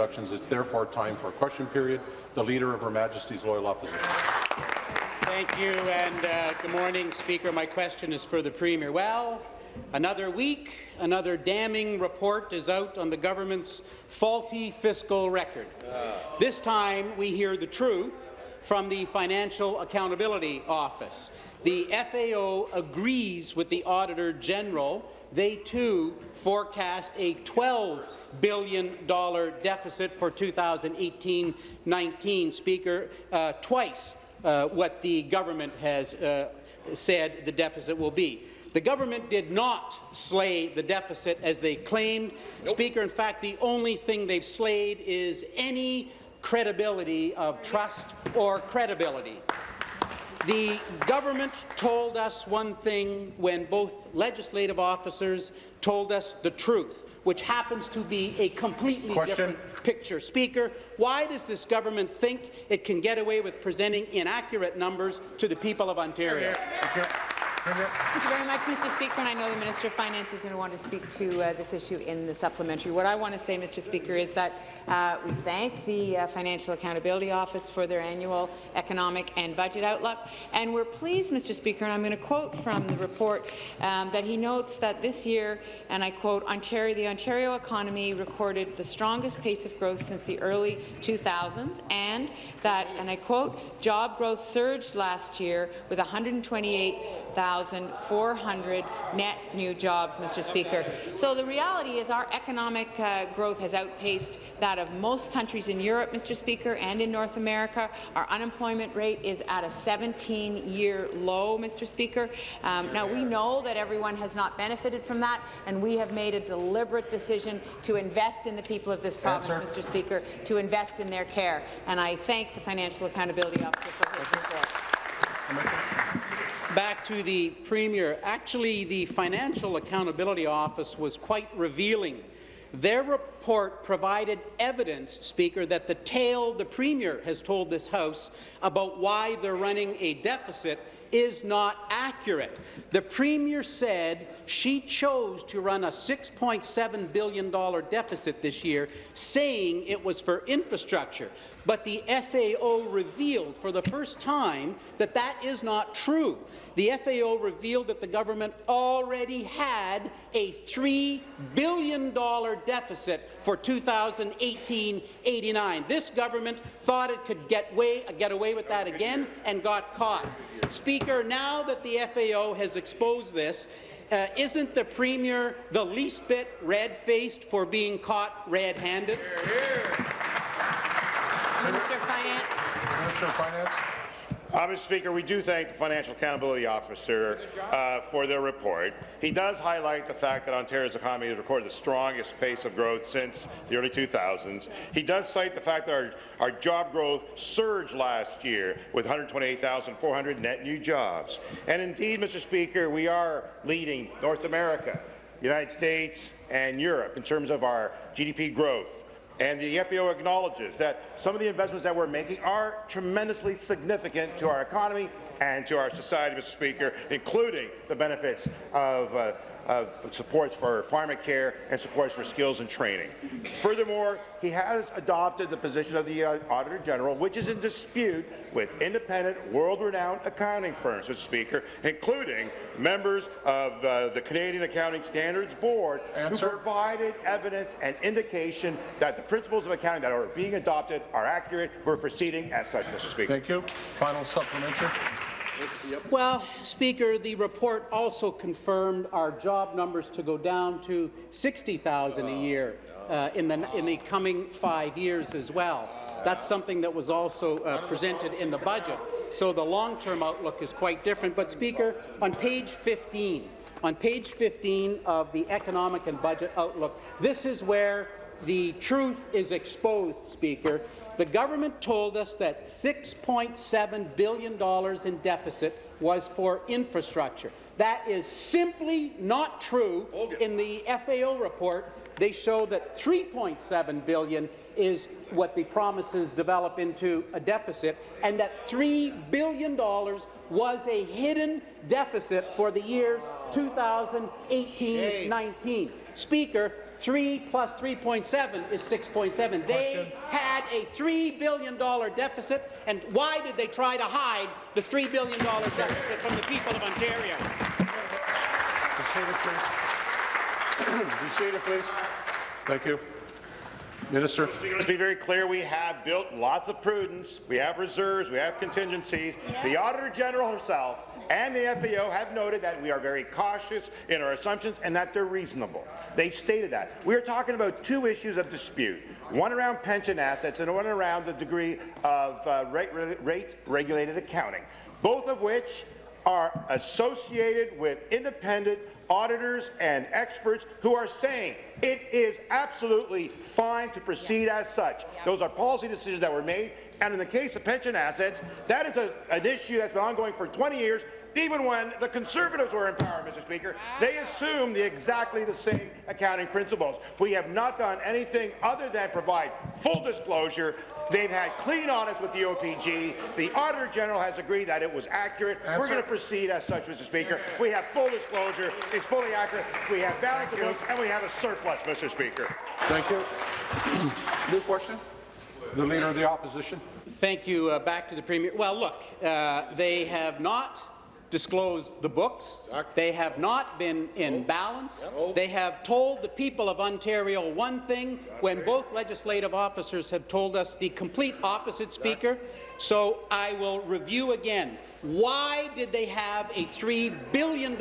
introductions. It's therefore time for a question period. The Leader of Her Majesty's Loyal Opposition. Thank you, and uh, good morning, Speaker. My question is for the Premier. Well, another week, another damning report is out on the government's faulty fiscal record. This time, we hear the truth from the Financial Accountability Office. The FAO agrees with the Auditor General. They, too, forecast a $12 billion deficit for 2018-19, Speaker, uh, twice uh, what the government has uh, said the deficit will be. The government did not slay the deficit as they claimed. Nope. Speaker, in fact, the only thing they've slayed is any credibility of trust or credibility. The government told us one thing when both legislative officers told us the truth, which happens to be a completely Question. different picture. Speaker, why does this government think it can get away with presenting inaccurate numbers to the people of Ontario? Thank you very much, Mr. Speaker. And I know the Minister of Finance is going to want to speak to uh, this issue in the supplementary. What I want to say, Mr. Speaker, is that uh, we thank the uh, Financial Accountability Office for their annual economic and budget outlook. And we're pleased, Mr. Speaker, and I'm going to quote from the report, um, that he notes that this year, and I quote, Ontario, the Ontario economy recorded the strongest pace of growth since the early 2000s, and that, and I quote, job growth surged last year with 128,000 1,400 net new jobs, Mr. Speaker. So the reality is our economic uh, growth has outpaced that of most countries in Europe, Mr. Speaker, and in North America. Our unemployment rate is at a 17-year low, Mr. Speaker. Um, now, we know that everyone has not benefited from that, and we have made a deliberate decision to invest in the people of this province, Answer. Mr. Speaker, to invest in their care. And I thank the Financial Accountability Officer for his report back to the Premier. Actually, the Financial Accountability Office was quite revealing. Their report provided evidence, Speaker, that the tale the Premier has told this House about why they're running a deficit is not accurate. The Premier said she chose to run a $6.7 billion deficit this year, saying it was for infrastructure. But the FAO revealed for the first time that that is not true the FAO revealed that the government already had a $3 billion deficit for 2018-89. This government thought it could get, way, get away with that again and got caught. Speaker, now that the FAO has exposed this, uh, isn't the Premier the least bit red-faced for being caught red-handed? Minister of Finance. Minister of Finance. Uh, Mr. Speaker, we do thank the Financial Accountability Officer uh, for their report. He does highlight the fact that Ontario's economy has recorded the strongest pace of growth since the early 2000s. He does cite the fact that our, our job growth surged last year with 128,400 net new jobs. And indeed, Mr. Speaker, we are leading North America, the United States and Europe in terms of our GDP growth. And the FAO acknowledges that some of the investments that we're making are tremendously significant to our economy and to our society, Mr. Speaker, including the benefits of uh, of supports for pharmacare and supports for skills and training. Furthermore, he has adopted the position of the uh, Auditor General, which is in dispute with independent, world-renowned accounting firms, Mr. Speaker, including members of uh, the Canadian Accounting Standards Board, Answer. who provided evidence and indication that the principles of accounting that are being adopted are accurate. We're proceeding as such, Mr. Speaker. Thank you. Final supplementary. Well, Speaker, the report also confirmed our job numbers to go down to 60,000 a year uh, in, the, in the coming five years as well. That's something that was also uh, presented in the budget. So the long-term outlook is quite different. But, Speaker, on page 15, on page 15 of the Economic and Budget Outlook, this is where the truth is exposed, Speaker. The government told us that $6.7 billion in deficit was for infrastructure. That is simply not true. In the FAO report, they show that 3.7 billion is what the promises develop into a deficit, and that $3 billion was a hidden deficit for the years 2018-19. Speaker, 3 plus 3.7 is 6.7. They had a $3 billion deficit, and why did they try to hide the $3 billion deficit from the people of Ontario? Be seated, please. Be seated, please. Thank you. Minister. Let's be very clear, we have built lots of prudence, we have reserves, we have contingencies. The Auditor General herself and the FAO have noted that we are very cautious in our assumptions and that they're reasonable. They've stated that. We are talking about two issues of dispute, one around pension assets and one around the degree of uh, rate, rate regulated accounting, both of which are associated with independent auditors and experts who are saying it is absolutely fine to proceed as such. Those are policy decisions that were made, and in the case of pension assets, that is a, an issue that's been ongoing for 20 years, even when the Conservatives were in power, Mr. Speaker. They assumed the exactly the same accounting principles. We have not done anything other than provide full disclosure They've had clean audits with the OPG. The Auditor General has agreed that it was accurate. We're going to proceed as such, Mr. Speaker. We have full disclosure. It's fully accurate. We have balance of books, and we have a surplus, Mr. Speaker. Thank you. New question? The Leader of the Opposition. Thank you. Uh, back to the Premier. Well, look, uh, they have not disclosed the books. They have not been in balance. They have told the people of Ontario one thing when both legislative officers have told us the complete opposite, Speaker. So I will review again. Why did they have a $3 billion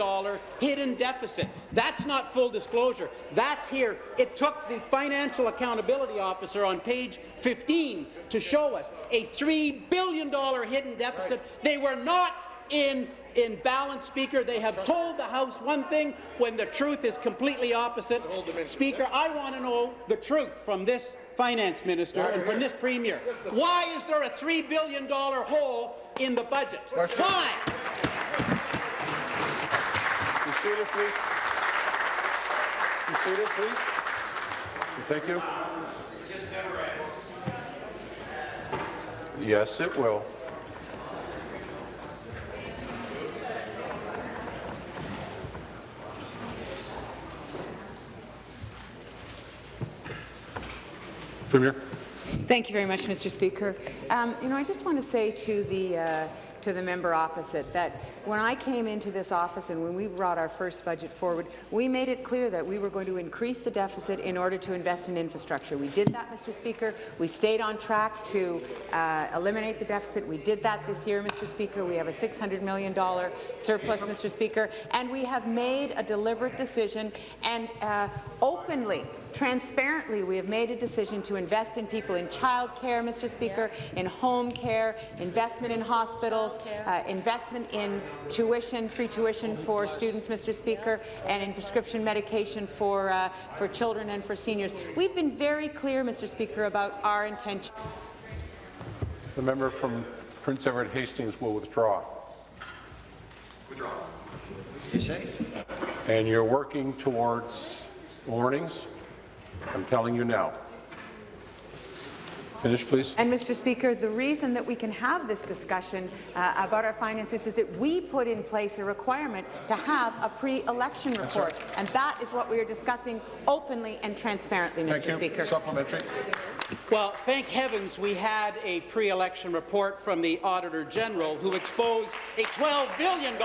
hidden deficit? That's not full disclosure. That's here. It took the Financial Accountability Officer on page 15 to show us a $3 billion hidden deficit. They were not in in balance, Speaker. They have told the House one thing when the truth is completely opposite. Speaker, I want to know the truth from this finance minister and from this premier. Why is there a $3 billion hole in the budget? Why? Be seated, please. Be seated, please. Thank you. Yes, it will. Premier. Thank you very much, Mr. Speaker. Um, you know, I just want to say to the uh, to the member opposite that when I came into this office and when we brought our first budget forward, we made it clear that we were going to increase the deficit in order to invest in infrastructure. We did that, Mr. Speaker. We stayed on track to uh, eliminate the deficit. We did that this year, Mr. Speaker. We have a $600 million surplus, Mr. Speaker, and we have made a deliberate decision and uh, openly Transparently, we have made a decision to invest in people in child care, Mr. Speaker, in home care, investment in hospitals, uh, investment in tuition, free tuition for students, Mr. Speaker, and in prescription medication for, uh, for children and for seniors. We've been very clear, Mr. Speaker, about our intention. The member from Prince Edward Hastings will withdraw. Withdraw. You say? And you're working towards warnings I'm telling you now. Finish, please. And, Mr. Speaker, the reason that we can have this discussion uh, about our finances is that we put in place a requirement to have a pre-election report, and that is what we are discussing openly and transparently, Mr. Thank you. Speaker. Supplementary. Well, thank heavens we had a pre-election report from the Auditor General who exposed a $12 billion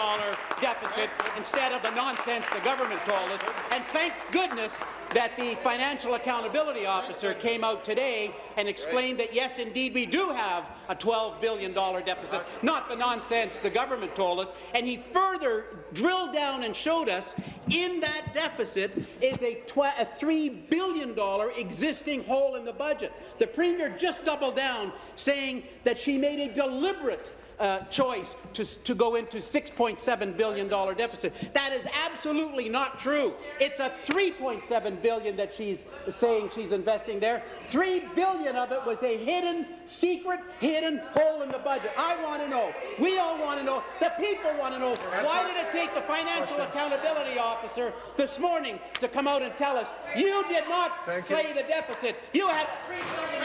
deficit instead of the nonsense the government told us. And thank goodness that the Financial Accountability Officer came out today and explained that, yes, indeed, we do have a $12 billion deficit, not the nonsense the government told us. And he further drilled down and showed us in that deficit is a, a $3 billion existing hole in the budget. The Premier just doubled down, saying that she made a deliberate uh, choice to, to go into $6.7 billion deficit. That is absolutely not true. It's a 3.7 billion that she's saying she's investing there. 3 billion of it was a hidden, secret, hidden hole in the budget. I want to know. We all want to know. The people want to know. Why did it take the Financial Accountability Officer this morning to come out and tell us you did not Thank slay you. the deficit? You had $3 billion.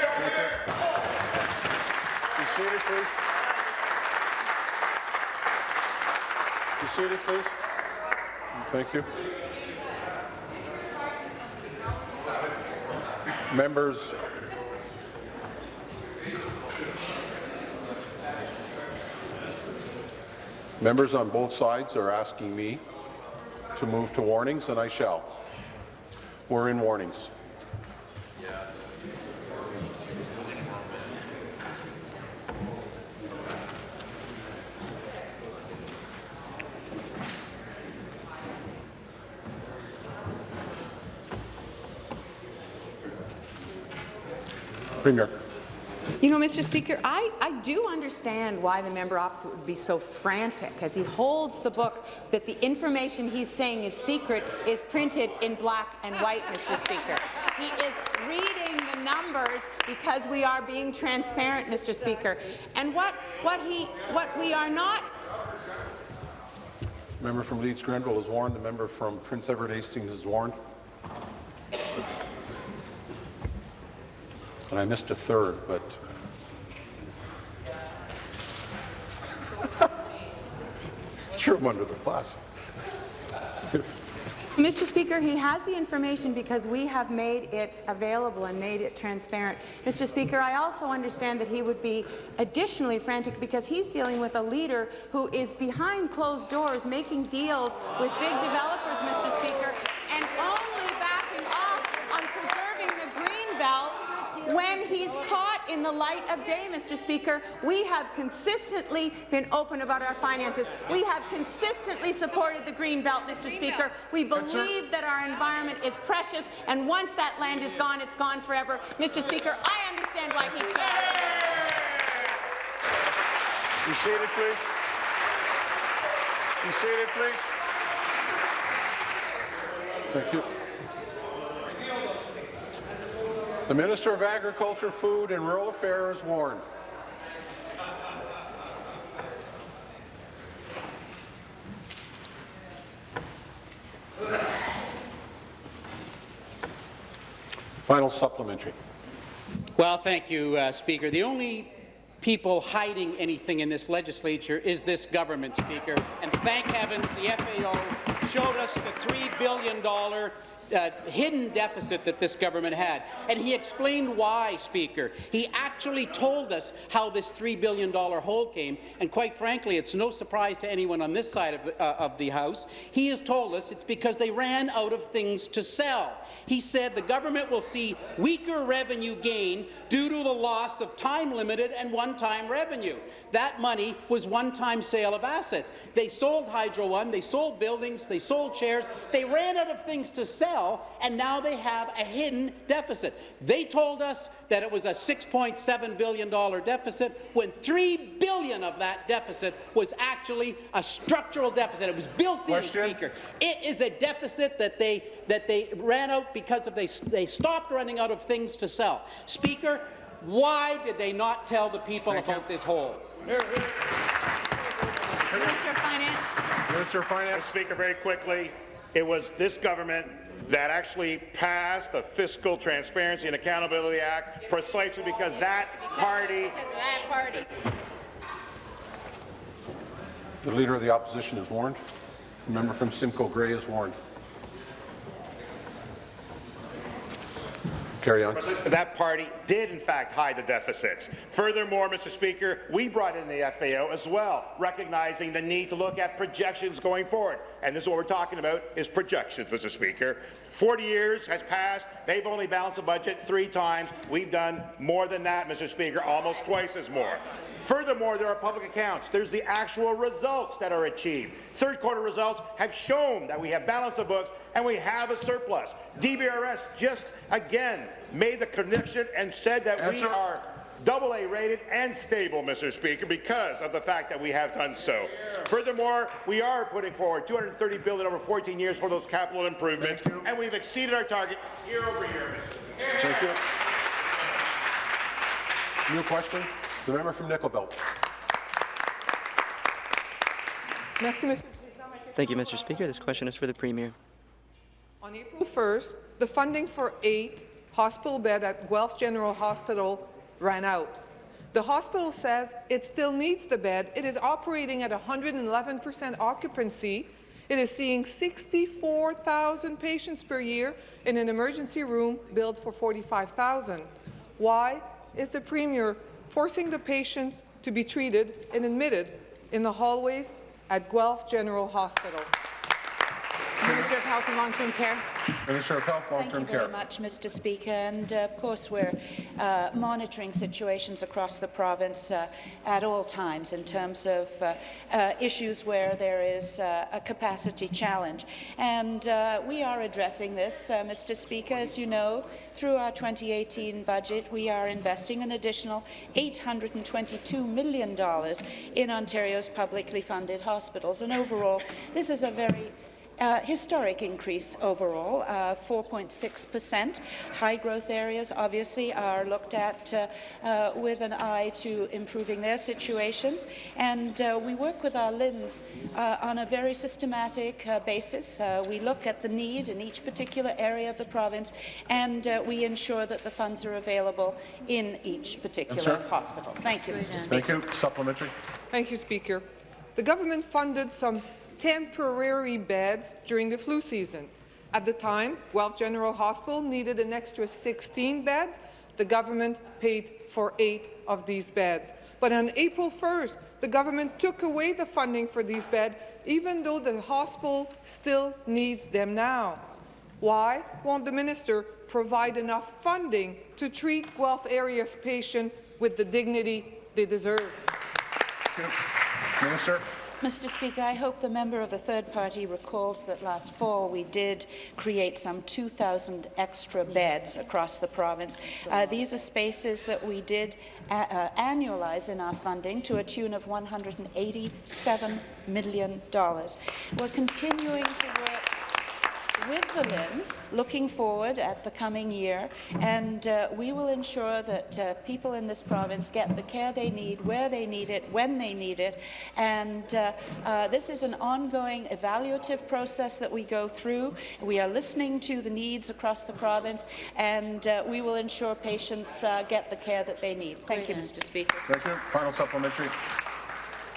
Be seated, please. Be seated, please. Thank you. Members, members on both sides are asking me to move to warnings, and I shall. We're in warnings. Premier. You know, Mr. Speaker, I, I do understand why the member opposite would be so frantic as he holds the book that the information he's saying is secret is printed in black and white, Mr. Speaker. He is reading the numbers because we are being transparent, Mr. Speaker. And what, what, he, what we are not the Member from Leeds Grenville is warned. The member from Prince Edward Hastings is warned. And I missed a third, but threw him under the bus. Mr. Speaker, he has the information because we have made it available and made it transparent. Mr. Speaker, I also understand that he would be additionally frantic because he's dealing with a leader who is behind closed doors making deals with big developers, Mr. Speaker, and only backing off on preserving the green belt when he's caught in the light of day, Mr. Speaker. We have consistently been open about our finances. We have consistently supported the green belt, Mr. Speaker. We believe that our environment is precious, and once that land is gone, it's gone forever. Mr. Speaker, I understand why he's so Be seated, please. Be seated, please. Thank you. The Minister of Agriculture, Food and Rural Affairs warned. Final supplementary. Well, thank you, uh, Speaker. The only people hiding anything in this legislature is this government, Speaker. And thank heavens the FAO showed us the $3 billion uh, hidden deficit that this government had. And he explained why, Speaker. He actually told us how this $3 billion hole came, and quite frankly, it's no surprise to anyone on this side of the, uh, of the House. He has told us it's because they ran out of things to sell. He said the government will see weaker revenue gain due to the loss of time-limited and one-time revenue. That money was one-time sale of assets. They sold Hydro One, they sold buildings, they sold chairs, they ran out of things to sell, and now they have a hidden deficit. They told us that it was a $6.7 billion deficit, when 3 billion of that deficit was actually a structural deficit. It was built in, Question. Speaker. It is a deficit that they, that they ran out because of they, they stopped running out of things to sell. Speaker, why did they not tell the people about this hole? Minister of Finance. Minister of Mr. Finance. Speaker, very quickly, it was this government that actually passed the Fiscal Transparency and Accountability Act precisely because that party The Leader of the Opposition is warned. The member from Simcoe Grey is warned. Carry on. That party did, in fact, hide the deficits. Furthermore, Mr. Speaker, we brought in the FAO as well, recognizing the need to look at projections going forward. And this is what we're talking about, is projections, Mr. Speaker. 40 years has passed. They've only balanced a budget three times. We've done more than that, Mr. Speaker, almost twice as more. Furthermore, there are public accounts. There's the actual results that are achieved. Third quarter results have shown that we have balanced the books and we have a surplus. DBRS just again made the connection and said that we are double A rated and stable, Mr. Speaker, because of the fact that we have done so. Furthermore, we are putting forward 230 billion over 14 years for those capital improvements, and we've exceeded our target year over year, Mr. Speaker. Thank you. New question. The member from Nickel Belt. Thank you, Mr. Speaker. This question is for the Premier. On April 1st, the funding for eight hospital bed at Guelph General Hospital ran out. The hospital says it still needs the bed. It is operating at 111% occupancy, It is seeing 64,000 patients per year in an emergency room billed for 45,000. Why is the Premier forcing the patients to be treated and admitted in the hallways at Guelph General Hospital? Minister of Health and Long-Term Care. Minister of Health, Long-Term Care. Thank you very Care. much, Mr. Speaker. And uh, of course, we're uh, monitoring situations across the province uh, at all times in terms of uh, uh, issues where there is uh, a capacity challenge. And uh, we are addressing this, uh, Mr. Speaker. As you know, through our 2018 budget, we are investing an additional $822 million in Ontario's publicly funded hospitals. And overall, this is a very uh, historic increase overall, uh, 4.6 percent. High growth areas obviously are looked at uh, uh, with an eye to improving their situations, and uh, we work with our LHINs uh, on a very systematic uh, basis. Uh, we look at the need in each particular area of the province, and uh, we ensure that the funds are available in each particular sir. hospital. Thank you, Mr. Speaker. Thank you. Supplementary. Thank you, Speaker. The government funded some temporary beds during the flu season. At the time, Guelph General Hospital needed an extra 16 beds. The government paid for eight of these beds. But on April 1st, the government took away the funding for these beds, even though the hospital still needs them now. Why won't the minister provide enough funding to treat Guelph area's patients with the dignity they deserve? Minister. Mr. Speaker, I hope the member of the third party recalls that last fall we did create some 2,000 extra beds across the province. Uh, these are spaces that we did uh, uh, annualize in our funding to a tune of $187 million. We're continuing to work with the LHINs, looking forward at the coming year, and uh, we will ensure that uh, people in this province get the care they need, where they need it, when they need it. And uh, uh, this is an ongoing evaluative process that we go through. We are listening to the needs across the province, and uh, we will ensure patients uh, get the care that they need. Thank you, Mr. Speaker. Thank you. Final supplementary.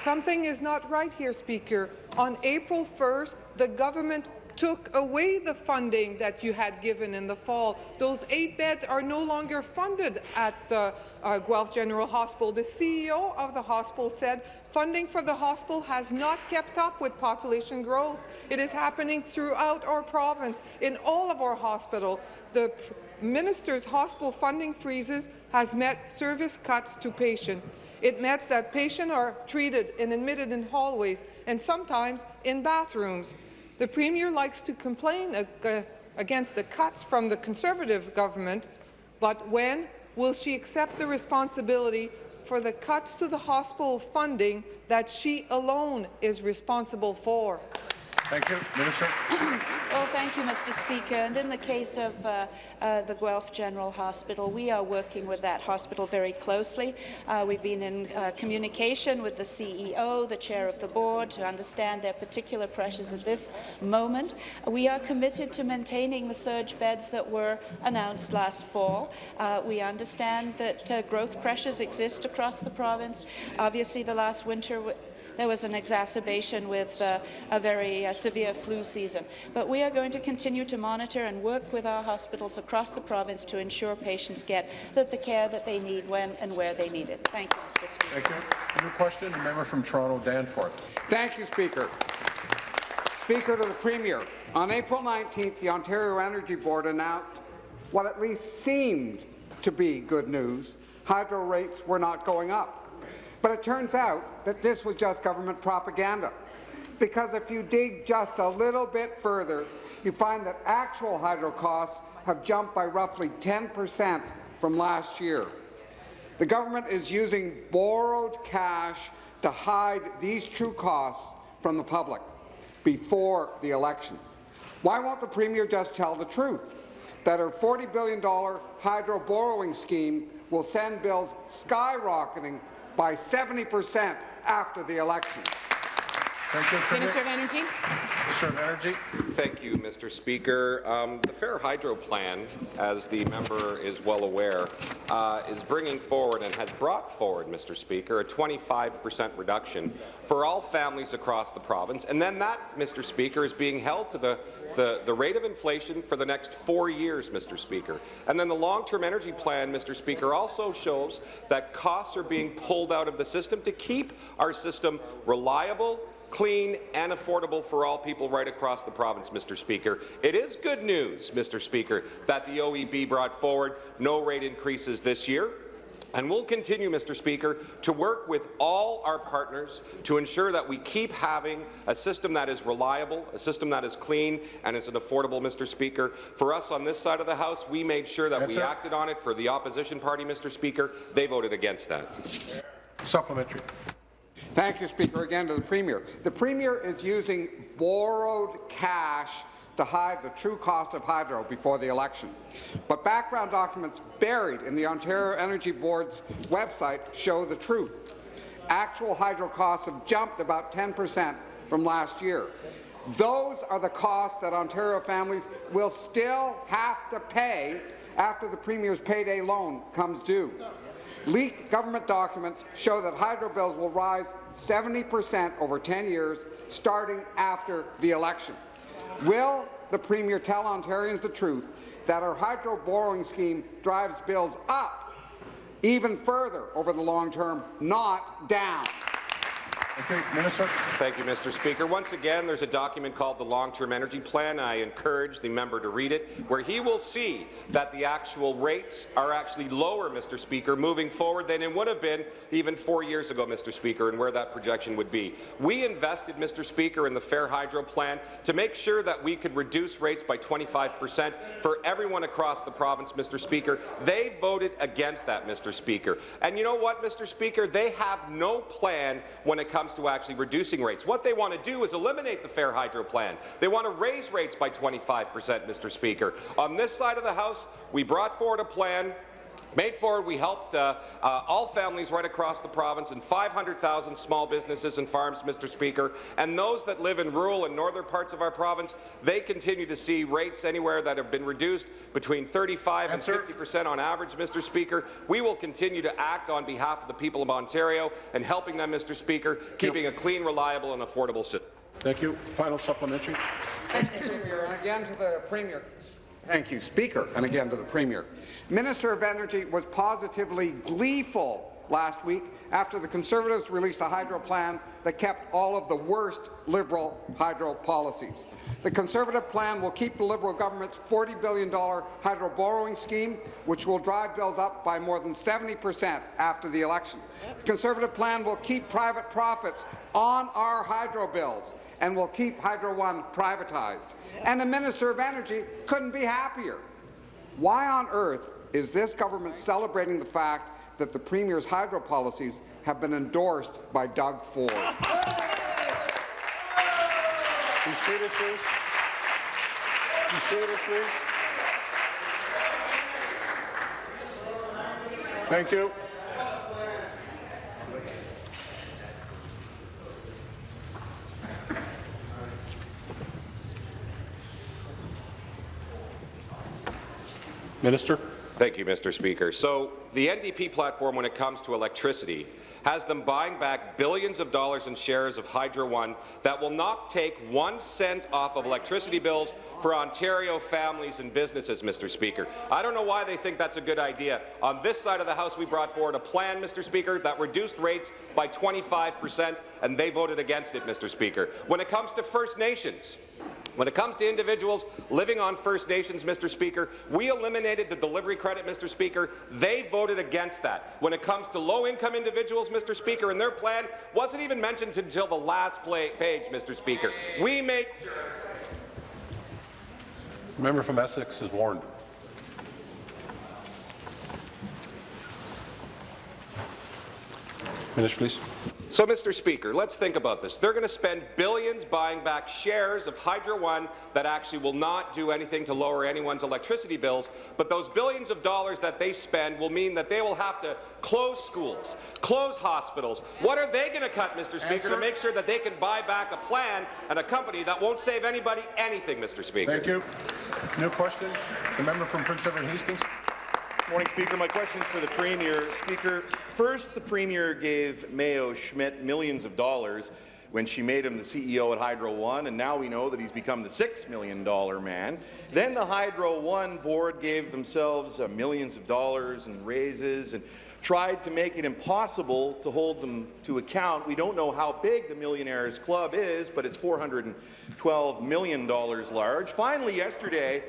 Something is not right here, Speaker. On April 1st, the government took away the funding that you had given in the fall. Those eight beds are no longer funded at the uh, Guelph General Hospital. The CEO of the hospital said funding for the hospital has not kept up with population growth. It is happening throughout our province, in all of our hospitals. The minister's hospital funding freezes has met service cuts to patients. It meant that patients are treated and admitted in hallways and sometimes in bathrooms. The Premier likes to complain ag against the cuts from the Conservative government, but when will she accept the responsibility for the cuts to the hospital funding that she alone is responsible for? Thank you. Minister. Well, thank you, Mr. Speaker. And in the case of uh, uh, the Guelph General Hospital, we are working with that hospital very closely. Uh, we've been in uh, communication with the CEO, the chair of the board, to understand their particular pressures at this moment. We are committed to maintaining the surge beds that were announced last fall. Uh, we understand that uh, growth pressures exist across the province. Obviously, the last winter there was an exacerbation with uh, a very uh, severe flu season. But we are going to continue to monitor and work with our hospitals across the province to ensure patients get that the care that they need when and where they need it. Thank you, Mr. Speaker. Thank you. New question, the member from Toronto, Danforth. Thank you, Speaker. Speaker to the Premier. On April 19th, the Ontario Energy Board announced what at least seemed to be good news. Hydro rates were not going up. But it turns out that this was just government propaganda. Because if you dig just a little bit further, you find that actual hydro costs have jumped by roughly 10 percent from last year. The government is using borrowed cash to hide these true costs from the public before the election. Why won't the Premier just tell the truth, that her $40 billion hydro borrowing scheme will send bills skyrocketing by 70 percent after the election. Thank you, Minister of Energy. Minister of Energy. Thank you, Mr. Speaker. Um, the Fair Hydro Plan, as the member is well aware, uh, is bringing forward and has brought forward, Mr. Speaker, a 25 per cent reduction for all families across the province. And then that, Mr. Speaker, is being held to the, the, the rate of inflation for the next four years, Mr. Speaker. And then the long-term energy plan, Mr. Speaker, also shows that costs are being pulled out of the system to keep our system reliable, clean and affordable for all people right across the province, Mr. Speaker. It is good news, Mr. Speaker, that the OEB brought forward no rate increases this year. And we'll continue, Mr. Speaker, to work with all our partners to ensure that we keep having a system that is reliable, a system that is clean, and is an affordable, Mr. Speaker. For us on this side of the House, we made sure that Yes, we sir. acted on it. For the opposition party, Mr. Speaker, they voted against that. Supplementary. Thank you, Speaker. Again to the Premier. The Premier is using borrowed cash to hide the true cost of hydro before the election. But background documents buried in the Ontario Energy Board's website show the truth. Actual hydro costs have jumped about 10 per cent from last year. Those are the costs that Ontario families will still have to pay after the Premier's payday loan comes due. Leaked government documents show that hydro bills will rise 70 per cent over 10 years, starting after the election. Will the Premier tell Ontarians the truth that our hydro borrowing scheme drives bills up even further over the long term, not down? Minister. Thank you, Mr. Speaker. Once again, there's a document called the Long-Term Energy Plan. I encourage the member to read it, where he will see that the actual rates are actually lower, Mr. Speaker, moving forward than it would have been even four years ago, Mr. Speaker, and where that projection would be. We invested, Mr. Speaker, in the Fair Hydro Plan to make sure that we could reduce rates by 25 per cent for everyone across the province, Mr. Speaker. They voted against that, Mr. Speaker. And you know what, Mr. Speaker? They have no plan when it comes to actually reducing rates. What they want to do is eliminate the Fair Hydro Plan. They want to raise rates by 25 per cent, Mr. Speaker. On this side of the House, we brought forward a plan Made forward, we helped uh, uh, all families right across the province and 500,000 small businesses and farms, Mr. Speaker. And those that live in rural and northern parts of our province, they continue to see rates anywhere that have been reduced between 35 Answer. and 50 percent on average, Mr. Speaker. We will continue to act on behalf of the people of Ontario and helping them, Mr. Speaker, keeping a clean, reliable and affordable system. Thank you. Final supplementary. Thank you, Speaker, and again to the Premier. Thank you, Speaker, and again to the Premier. Minister of Energy was positively gleeful last week after the Conservatives released a hydro plan that kept all of the worst Liberal hydro policies. The Conservative plan will keep the Liberal government's $40 billion hydro borrowing scheme, which will drive bills up by more than 70 per cent after the election. The Conservative plan will keep private profits on our hydro bills and will keep Hydro One privatized. And the Minister of Energy couldn't be happier. Why on earth is this government celebrating the fact that the Premier's hydro policies have been endorsed by Doug Ford? Please. Please. Thank you. Minister. Thank you, Mr. Speaker. So the NDP platform, when it comes to electricity, has them buying back billions of dollars in shares of Hydro One that will not take one cent off of electricity bills for Ontario families and businesses, Mr. Speaker. I don't know why they think that's a good idea. On this side of the House, we brought forward a plan, Mr. Speaker, that reduced rates by 25 per cent, and they voted against it, Mr. Speaker. When it comes to First Nations, when it comes to individuals living on First Nations, Mr. Speaker, we eliminated the delivery credit, Mr. Speaker. They voted against that. When it comes to low-income individuals, Mr. Speaker, and their plan wasn't even mentioned until the last play page, Mr. Speaker. We made Member from Essex is warned. Finish, please. So, Mr. Speaker, let's think about this. They're going to spend billions buying back shares of Hydro One that actually will not do anything to lower anyone's electricity bills, but those billions of dollars that they spend will mean that they will have to close schools, close hospitals. What are they going to cut, Mr. Speaker, Answer. to make sure that they can buy back a plan and a company that won't save anybody anything, Mr. Speaker? Thank you. New question. The member from Prince Edward Hastings. Morning, Speaker. My question is for the Premier. Speaker, first the Premier gave Mayo Schmidt millions of dollars when she made him the CEO at Hydro One, and now we know that he's become the $6 million man. Then the Hydro One board gave themselves uh, millions of dollars and raises and tried to make it impossible to hold them to account. We don't know how big the Millionaires Club is, but it's $412 million large. Finally, yesterday,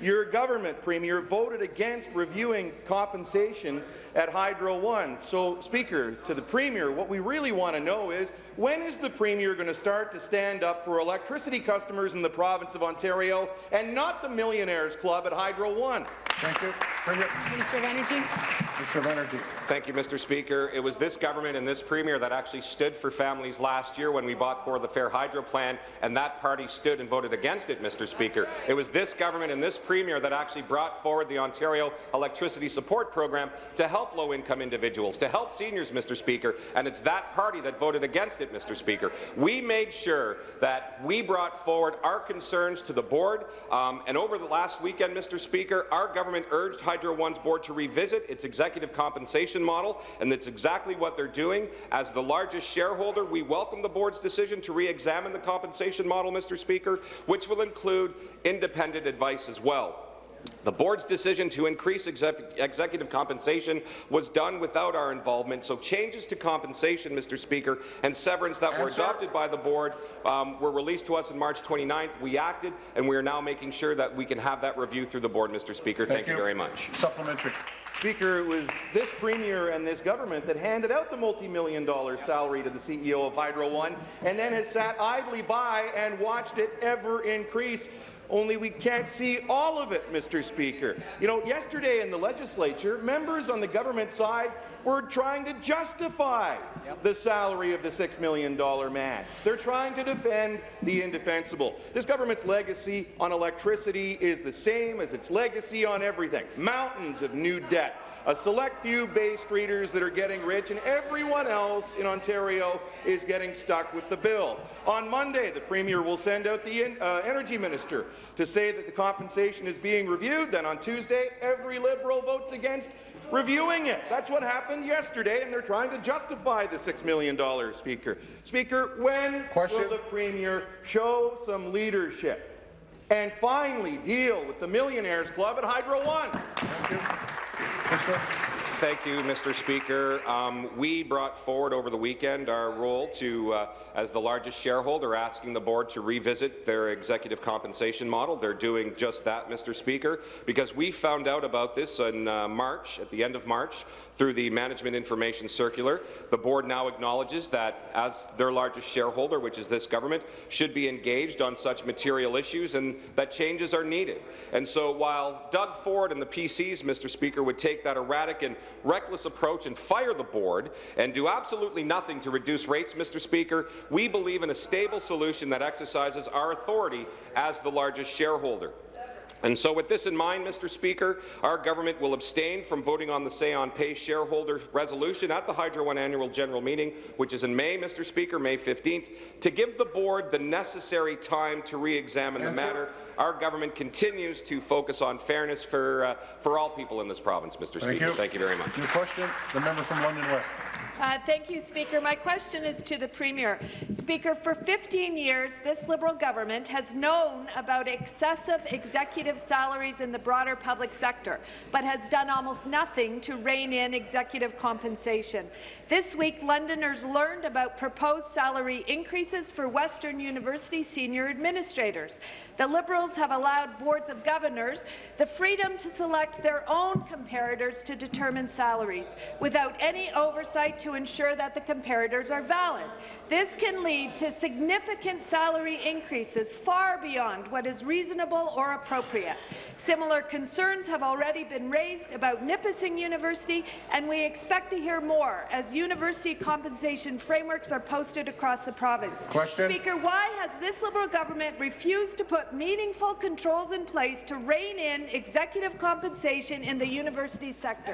your government, Premier, voted against reviewing compensation at Hydro One. So, Speaker, to the Premier, what we really want to know is, when is the Premier going to start to stand up for electricity customers in the province of Ontario and not the Millionaires Club at Hydro One? Thank you. Premier. Minister of Energy. Minister of Energy. Thank you, Mr. Speaker. It was this government and this premier that actually stood for families last year when we bought for the Fair Hydro Plan, and that party stood and voted against it, Mr. Speaker. It was this government and this premier that actually brought forward the Ontario Electricity Support Program to help low-income individuals, to help seniors, Mr. Speaker, and it's that party that voted against it, Mr. Speaker. We made sure that we brought forward our concerns to the board, um, and over the last weekend, Mr. Speaker, our government urged Hydro One's board to revisit its executive compensation model, and that's exactly what they're doing. As the largest shareholder, we welcome the board's decision to re-examine the compensation model, Mr. Speaker, which will include independent advice as well. The board's decision to increase exec executive compensation was done without our involvement, so changes to compensation, Mr. Speaker, and severance that were adopted by the board um, were released to us on March 29th. We acted, and we are now making sure that we can have that review through the board, Mr. Speaker. Thank, you very much. Supplementary. Speaker, it was this Premier and this government that handed out the multi-million dollar salary to the CEO of Hydro One and then has sat idly by and watched it ever increase. Only we can't see all of it, Mr. Speaker. You know, yesterday in the legislature, members on the government side were trying to justify the salary of the $6 million man. They're trying to defend the indefensible. This government's legacy on electricity is the same as its legacy on everything. Mountains of new debt, a select few Bay Streeters that are getting rich, and everyone else in Ontario is getting stuck with the bill. On Monday, the Premier will send out the in, uh, Energy Minister to say that the compensation is being reviewed. Then on Tuesday, every Liberal votes against reviewing it. That's what happened yesterday, and they're trying to justify the $6 million, Speaker. Speaker, when Question. will the Premier show some leadership and finally deal with the Millionaires Club at Hydro One? Thank you. Thank you, Mr. Speaker. Um, we brought forward over the weekend our role to, uh, as the largest shareholder, asking the board to revisit their executive compensation model. They're doing just that, Mr. Speaker, because we found out about this in uh, March, at the end of March, through the Management Information Circular. The board now acknowledges that, as their largest shareholder, which is this government, should be engaged on such material issues and that changes are needed. And so while Doug Ford and the PCs, Mr. Speaker, would take that erratic and reckless approach and fire the board and do absolutely nothing to reduce rates, Mr. Speaker, we believe in a stable solution that exercises our authority as the largest shareholder. And so with this in mind, Mr. Speaker, our government will abstain from voting on the Say on Pay shareholder resolution at the Hydro One annual general meeting, which is in May, Mr. Speaker, May 15th, to give the board the necessary time to re-examine the matter. Our government continues to focus on fairness for, uh, for all people in this province, Mr. Thank Speaker. you. Thank you very much. New question. The member from London West. Uh, thank you, Speaker. My question is to the Premier. Speaker, for 15 years, this Liberal government has known about excessive executive salaries in the broader public sector, but has done almost nothing to rein in executive compensation. This week, Londoners learned about proposed salary increases for Western University senior administrators. The Liberals have allowed boards of governors the freedom to select their own comparators to determine salaries, without any oversight to to ensure that the comparators are valid. This can lead to significant salary increases far beyond what is reasonable or appropriate. Similar concerns have already been raised about Nipissing University, and we expect to hear more as university compensation frameworks are posted across the province. Question. Speaker, why has this Liberal government refused to put meaningful controls in place to rein in executive compensation in the university sector?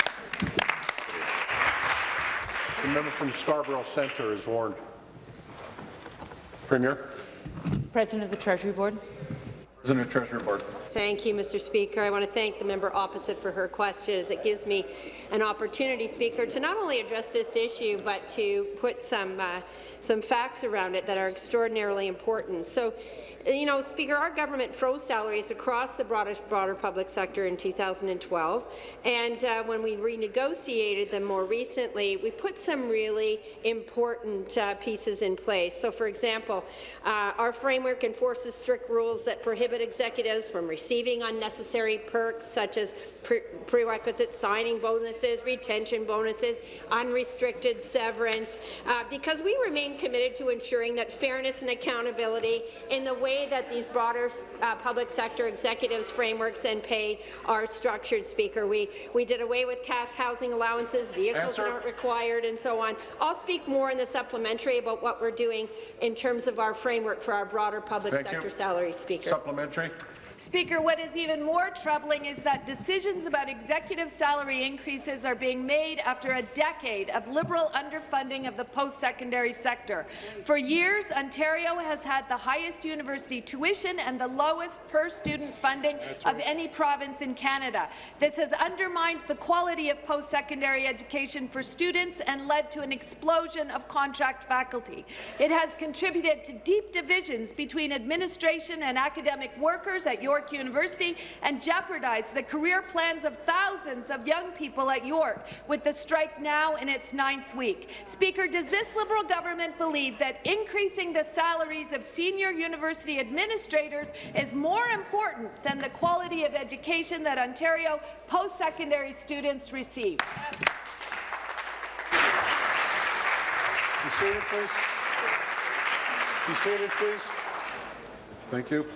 The member from Scarborough Centre is warned. Premier. President of the Treasury Board. President of the Treasury Board. Thank you, Mr. Speaker. I want to thank the member opposite for her questions. It gives me an opportunity, Speaker, to not only address this issue, but to put some uh, some facts around it that are extraordinarily important. So, you know, Speaker, our government froze salaries across the broader, broader public sector in 2012, and uh, when we renegotiated them more recently, we put some really important uh, pieces in place. So, for example, uh, our framework enforces strict rules that prohibit executives from receiving unnecessary perks such as pre prerequisite signing bonuses, retention bonuses, unrestricted severance, uh, because we remain committed to ensuring that fairness and accountability in the way that these broader uh, public sector executives frameworks and pay are structured, Speaker. We, we did away with cash housing allowances, vehicles that aren't required, and so on. I'll speak more in the supplementary about what we're doing in terms of our framework for our broader public Thank sector you. salaries, Speaker. Supplementary. Speaker, what is even more troubling is that decisions about executive salary increases are being made after a decade of Liberal underfunding of the post-secondary sector. For years, Ontario has had the highest university tuition and the lowest per-student funding of any province in Canada. This has undermined the quality of post-secondary education for students and led to an explosion of contract faculty. It has contributed to deep divisions between administration and academic workers at York University and jeopardize the career plans of thousands of young people at York, with the strike now in its ninth week. Speaker, does this Liberal government believe that increasing the salaries of senior university administrators is more important than the quality of education that Ontario post-secondary students receive? Be seated, please. Be seated, please. Thank you.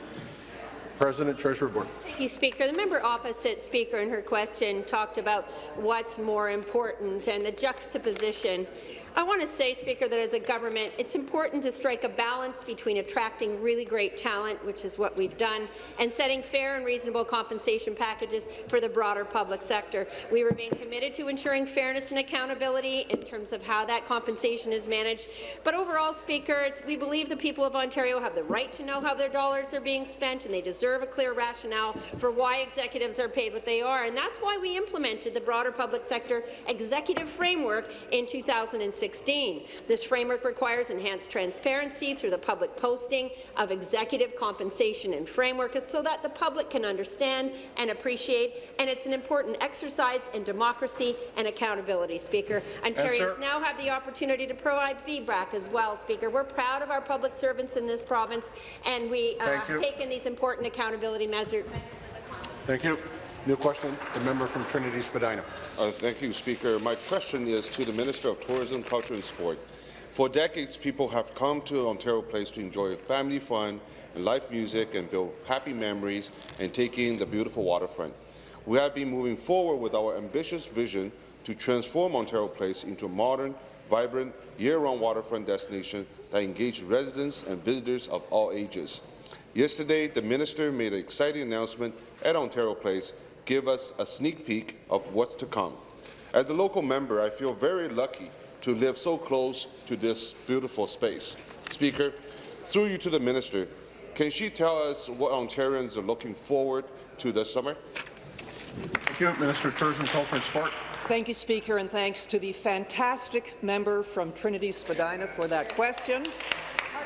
President, Treasury Board. Thank you, Speaker. The member opposite Speaker in her question talked about what's more important and the juxtaposition. I want to say, Speaker, that as a government, it's important to strike a balance between attracting really great talent, which is what we've done, and setting fair and reasonable compensation packages for the broader public sector. We remain committed to ensuring fairness and accountability in terms of how that compensation is managed. But overall, Speaker, we believe the people of Ontario have the right to know how their dollars are being spent, and they deserve a clear rationale for why executives are paid what they are. And that's why we implemented the broader public sector executive framework in 2016. This framework requires enhanced transparency through the public posting of executive compensation and framework so that the public can understand and appreciate, and it's an important exercise in democracy and accountability, Speaker. Ontarians Answer. now have the opportunity to provide feedback as well, Speaker. We're proud of our public servants in this province, and we uh, have taken these important accountability measures. Thank you. New question, the member from Trinity Spadina. Uh, thank you, Speaker. My question is to the Minister of Tourism, Culture and Sport. For decades, people have come to Ontario Place to enjoy family fun and live music and build happy memories and take in the beautiful waterfront. We have been moving forward with our ambitious vision to transform Ontario Place into a modern, vibrant, year-round waterfront destination that engages residents and visitors of all ages. Yesterday, the minister made an exciting announcement at Ontario Place, give us a sneak peek of what's to come. As a local member, I feel very lucky to live so close to this beautiful space. Speaker, through you to the minister, can she tell us what Ontarians are looking forward to this summer? Thank you, Minister of Tourism, Culture and Sport. Thank you, Speaker, and thanks to the fantastic member from Trinity Spadina for that question.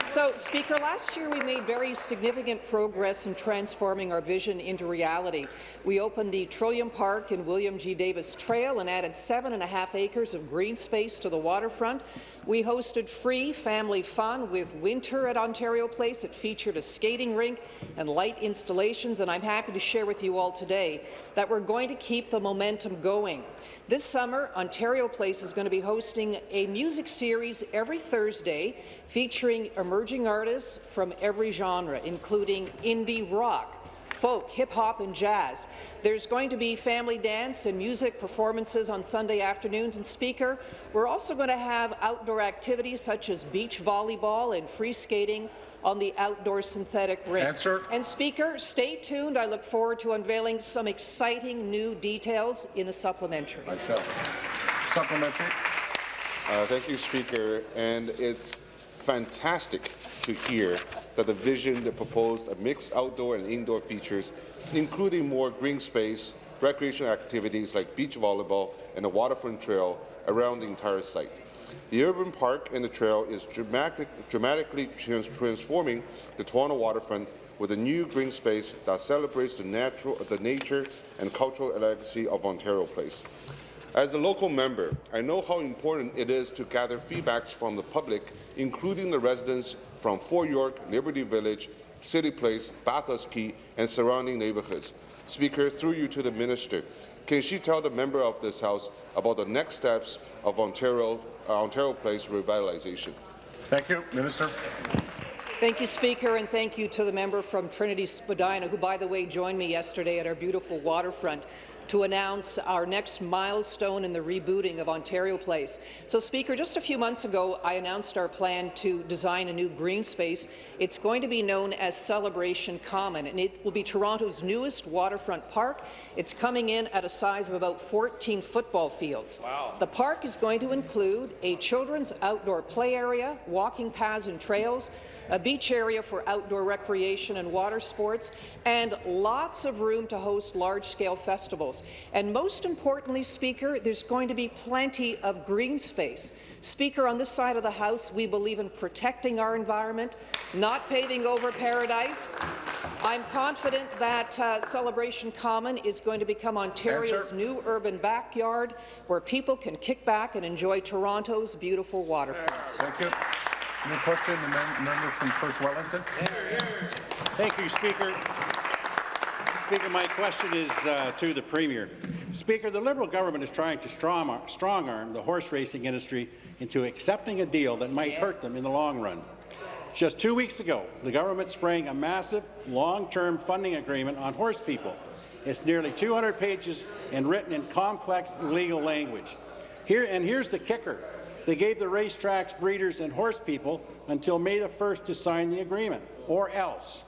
So, Speaker, last year we made very significant progress in transforming our vision into reality. We opened the Trillium Park and William G. Davis Trail and added seven and a half acres of green space to the waterfront. We hosted free family fun with Winter at Ontario Place. It featured a skating rink and light installations, and I'm happy to share with you all today that we're going to keep the momentum going. This summer, Ontario Place is going to be hosting a music series every Thursday featuring emerging artists from every genre, including indie rock, folk, hip-hop and jazz. There's going to be family dance and music performances on Sunday afternoons. And Speaker, we're also going to have outdoor activities such as beach volleyball and free skating on the outdoor synthetic rink. Answer. And Speaker, stay tuned. I look forward to unveiling some exciting new details in the supplementary. I shall. Supplementary. Uh, thank you, Speaker. And it's fantastic to hear that the vision that proposed a mixed outdoor and indoor features, including more green space, recreational activities like beach volleyball and a waterfront trail around the entire site. The urban park and the trail is dramatic, dramatically trans transforming the Toronto waterfront with a new green space that celebrates the, natural, the nature and cultural legacy of Ontario Place. As a local member, I know how important it is to gather feedbacks from the public, including the residents from Fort York, Liberty Village, City Place, Bathurst Quay, and surrounding neighbourhoods. Speaker, through you to the minister, can she tell the member of this House about the next steps of Ontario, uh, Ontario Place revitalization? Thank you. Minister. Thank you, Speaker, and thank you to the member from Trinity Spadina, who, by the way, joined me yesterday at our beautiful waterfront to announce our next milestone in the rebooting of Ontario Place. So, Speaker, just a few months ago, I announced our plan to design a new green space. It's going to be known as Celebration Common, and it will be Toronto's newest waterfront park. It's coming in at a size of about 14 football fields. Wow. The park is going to include a children's outdoor play area, walking paths and trails, a beach area for outdoor recreation and water sports, and lots of room to host large-scale festivals. And most importantly, Speaker, there's going to be plenty of green space. Speaker, on this side of the House, we believe in protecting our environment, not paving over paradise. I'm confident that uh, Celebration Common is going to become Ontario's Answer. new urban backyard where people can kick back and enjoy Toronto's beautiful waterfront. Thank you. New question, the mem member from Perth Wellington. Thank you, Speaker. Speaker, my question is uh, to the Premier. Speaker, the Liberal government is trying to strong, strong arm the horse racing industry into accepting a deal that might hurt them in the long run. Just two weeks ago, the government sprang a massive, long-term funding agreement on horse people. It's nearly 200 pages and written in complex legal language. Here, and here's the kicker. They gave the racetracks, breeders, and horse people until May the 1st to sign the agreement, or else.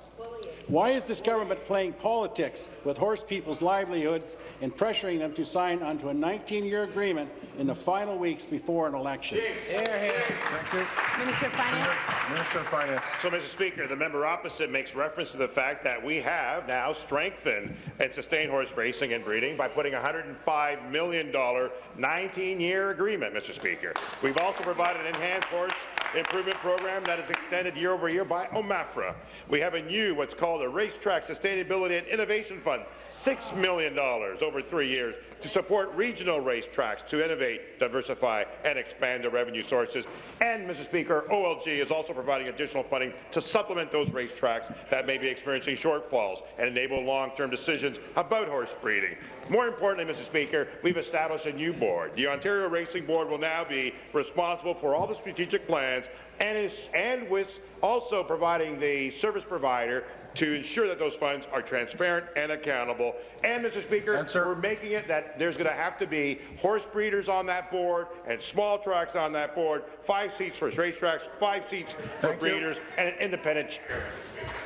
Why is this government playing politics with horse people's livelihoods and pressuring them to sign onto a 19-year agreement in the final weeks before an election? Thank you. Minister of Finance. Minister of Finance. So, Mr. Speaker, the member opposite makes reference to the fact that we have now strengthened and sustained horse racing and breeding by putting a $105 million 19-year agreement, Mr. Speaker. We've also provided enhanced horse improvement program that is extended year over year by OMAFRA. We have a new, what's called a Racetrack Sustainability and Innovation Fund, $6 million over three years to support regional racetracks to innovate, diversify, and expand their revenue sources. And, Mr. Speaker, OLG is also providing additional funding to supplement those racetracks that may be experiencing shortfalls and enable long-term decisions about horse breeding. More importantly, Mr. Speaker, we've established a new board. The Ontario Racing Board will now be responsible for all the strategic plans and is and with also providing the service provider to ensure that those funds are transparent and accountable. And, Mr. Speaker, we're making it that there's going to have to be horse breeders on that board and small tracks on that board, five seats for racetracks, five seats for Thank you. breeders, and an independent chair.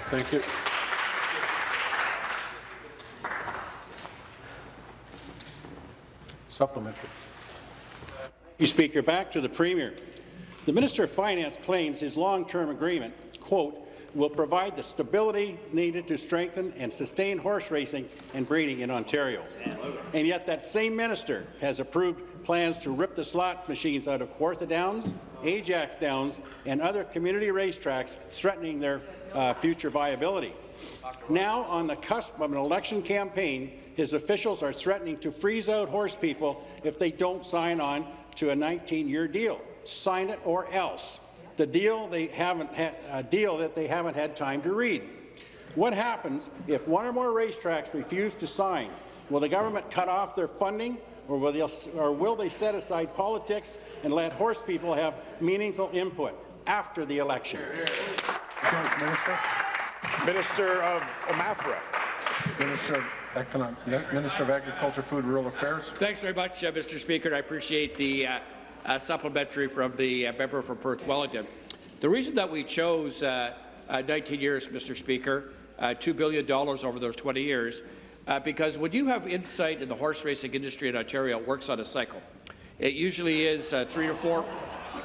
Thank you. Supplementary. You Speaker, back to the Premier. The Minister of Finance claims his long-term agreement, quote, will provide the stability needed to strengthen and sustain horse racing and breeding in Ontario. And yet that same minister has approved plans to rip the slot machines out of Kawartha Downs, Ajax Downs, and other community racetracks, threatening their uh, future viability. Now, on the cusp of an election campaign, his officials are threatening to freeze out horse people if they don't sign on to a 19-year deal. Sign it or else. The deal they haven't had, a deal that they haven't had time to read. What happens if one or more racetracks refuse to sign? Will the government cut off their funding, or will, they, or will they set aside politics and let horse people have meaningful input after the election? Minister. Minister of OMAFRA. Minister of Economic, Minister of Agriculture, Food, and Rural Affairs. Thanks very much, uh, Mr. Speaker. I appreciate the uh, uh, supplementary from the uh, member from Perth Wellington. The reason that we chose uh, uh, 19 years, Mr. Speaker, $2 billion over those 20 years, because when you have insight in the horse racing industry in Ontario, it works on a cycle. It usually is three to four.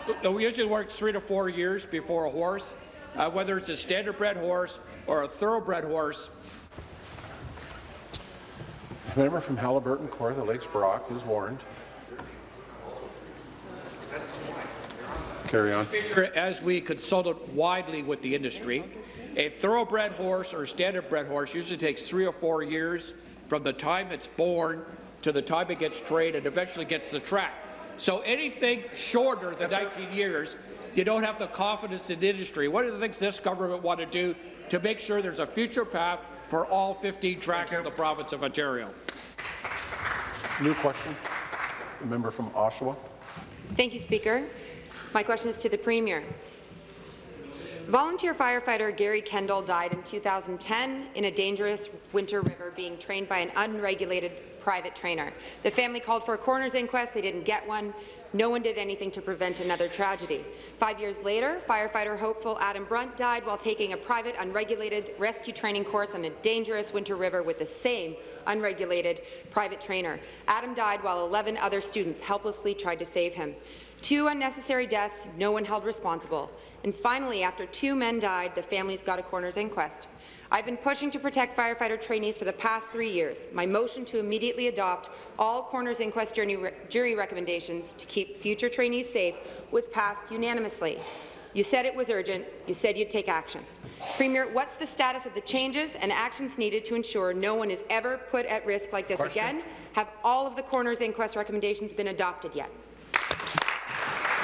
It usually works three to four years before a horse, whether it's a standardbred horse or a thoroughbred horse, Member from Haliburton, Kawartha Lakes, Brock is warned. Carry on. As we consulted widely with the industry, a thoroughbred horse or a standardbred horse usually takes three or four years from the time it's born to the time it gets trained and eventually gets the track. So anything shorter than 19 years, you don't have the confidence in the industry. What are the things this government want to do to make sure there's a future path for all 15 tracks in the province of Ontario? New question. The member from Oshawa. Thank you, Speaker. My question is to the Premier. Volunteer firefighter Gary Kendall died in 2010 in a dangerous winter river being trained by an unregulated private trainer. The family called for a coroner's inquest. They didn't get one. No one did anything to prevent another tragedy. Five years later, firefighter hopeful Adam Brunt died while taking a private, unregulated rescue training course on a dangerous winter river with the same unregulated private trainer. Adam died while 11 other students helplessly tried to save him. Two unnecessary deaths, no one held responsible. And finally, after two men died, the families got a coroner's inquest. I've been pushing to protect firefighter trainees for the past three years. My motion to immediately adopt all coroner's inquest jury recommendations to keep future trainees safe was passed unanimously. You said it was urgent. You said you'd take action. Premier, what's the status of the changes and actions needed to ensure no one is ever put at risk like this Question. again? Have all of the coroner's inquest recommendations been adopted yet?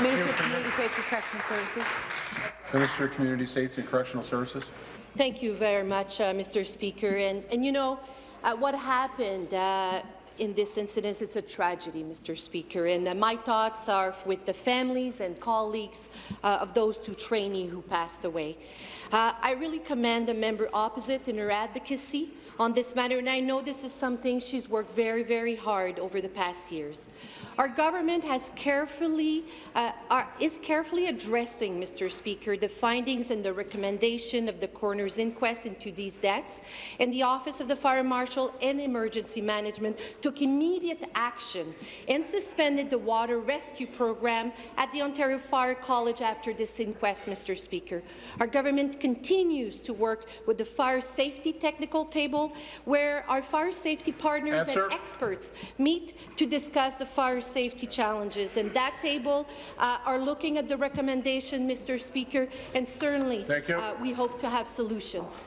Minister of Community Safety and Correctional Services. Minister of Community Safety and Correctional Services. Thank you very much, uh, Mr. Speaker. And, and you know, uh, what happened uh, in this incident is a tragedy, Mr. Speaker. And uh, my thoughts are with the families and colleagues uh, of those two trainees who passed away. Uh, I really commend the member opposite in her advocacy on this matter, and I know this is something she's worked very, very hard over the past years. Our government has carefully, uh, are, is carefully addressing, Mr. Speaker, the findings and the recommendation of the coroner's inquest into these deaths, and the Office of the Fire Marshal and Emergency Management took immediate action and suspended the water rescue program at the Ontario Fire College after this inquest, Mr. Speaker. Our government continues to work with the Fire Safety Technical Table, where our fire safety partners Answer. and experts meet to discuss the fire safety challenges. And that table uh, are looking at the recommendation, Mr. Speaker, and certainly uh, we hope to have solutions.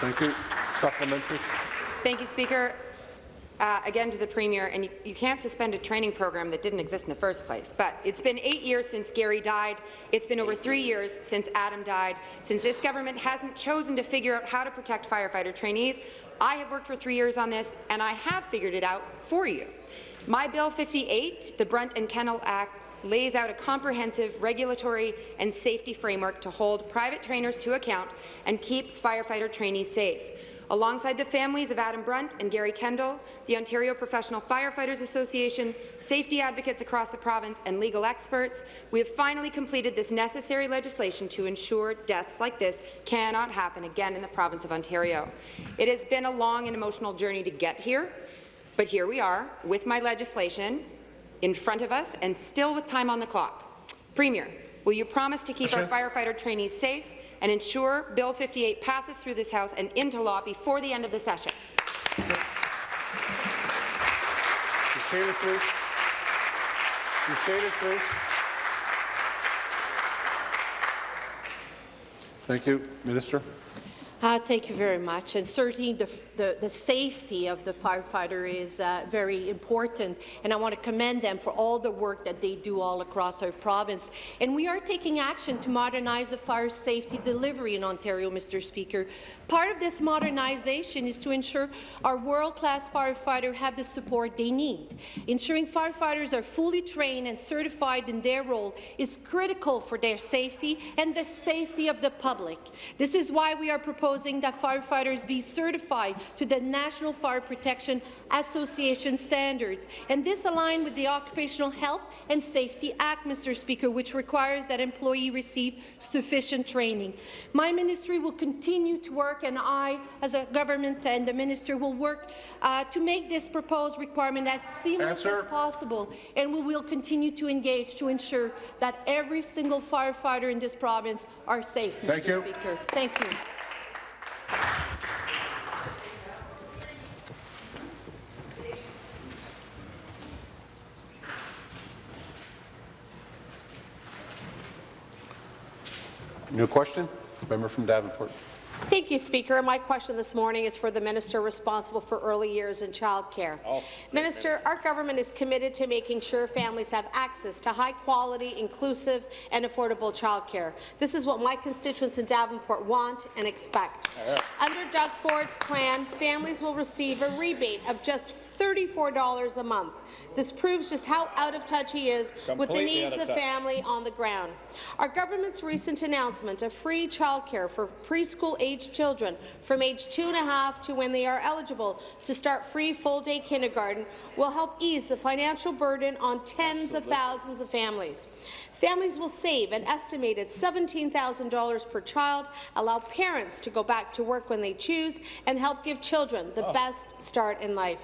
Thank you. Supplementary. Thank you, Speaker uh, again to the Premier, and you, you, can't suspend a training program that didn't exist in the first place. But it's been eight years since Gary died. It's been over three years since Adam died. Since this government hasn't chosen to figure out how to protect firefighter trainees, I have worked for three years on this, and I have figured it out for you. My Bill 58, the Brunt and Kendall Act, lays out a comprehensive regulatory and safety framework to hold private trainers to account and keep firefighter trainees safe. Alongside the families of Adam Brunt and Gary Kendall, the Ontario Professional Firefighters Association, safety advocates across the province, and legal experts, we have finally completed this necessary legislation to ensure deaths like this cannot happen again in the province of Ontario. It has been a long and emotional journey to get here, but here we are with my legislation in front of us and still with time on the clock. Premier, will you promise to keep our firefighter trainees safe and ensure Bill 58 passes through this House and into law before the end of the session. Be seated, please. Thank you. Minister. Uh, thank you very much. And certainly the, the, the safety of the firefighter is uh, very important, and I want to commend them for all the work that they do all across our province. And we are taking action to modernize the fire safety delivery in Ontario, Mr. Speaker. Part of this modernization is to ensure our world-class firefighters have the support they need. Ensuring firefighters are fully trained and certified in their role is critical for their safety and the safety of the public. This is why we are proposing that firefighters be certified to the National Fire Protection Association standards. And this aligns with the Occupational Health and Safety Act, Mr. Speaker, which requires that employee receive sufficient training. My ministry will continue to work, and I, as a government and the minister, will work uh, to make this proposed requirement as seamless Answer. as possible, and we will continue to engage to ensure that every single firefighter in this province are safe, Thank Mr. you. Speaker. Thank you. New question? Member from Davenport. Thank you, Speaker. My question this morning is for the minister responsible for early years and childcare. Oh, minister, our government is committed to making sure families have access to high-quality, inclusive and affordable childcare. This is what my constituents in Davenport want and expect. Uh-huh. Under Doug Ford's plan, families will receive a rebate of just $34 a month. This proves just how out of touch he is with the needs of of family on the ground. Our government's recent announcement of free childcare for preschool-aged children from age two and a half to when they are eligible to start free full-day kindergarten will help ease the financial burden on tens of thousands of families. Families will save an estimated $17,000 per child, allow parents to go back to work when they choose, and help give children the Oh. best start in life.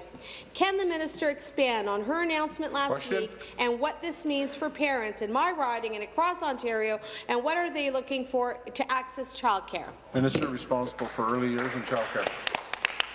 Can the minister expand on her announcement last Question. week and what this means for parents in my riding and across Ontario, and what are they looking for to access childcare? Minister responsible for early years and childcare.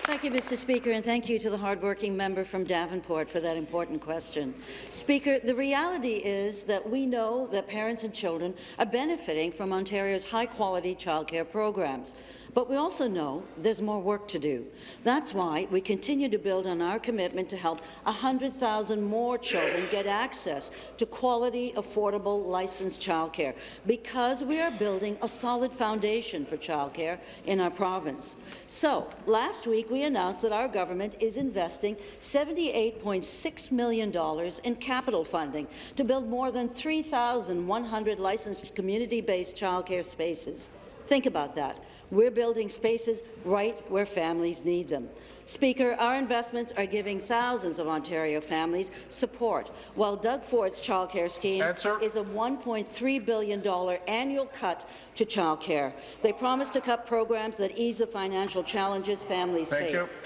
Thank you, Mr. Speaker, and thank you to the hardworking member from Davenport for that important question. Speaker, the reality is that we know that parents and children are benefiting from Ontario's high-quality childcare programs. But we also know there's more work to do. That's why we continue to build on our commitment to help 100,000 more children get access to quality, affordable, licensed childcare, because we are building a solid foundation for childcare in our province. So, last week we announced that our government is investing $78.6 million in capital funding to build more than 3,100 licensed community-based childcare spaces. Think about that. We're building spaces right where families need them. Speaker, our investments are giving thousands of Ontario families support, while Doug Ford's childcare scheme is a $1.3 billion annual cut to childcare. They promise to cut programs that ease the financial challenges families Thank you. face.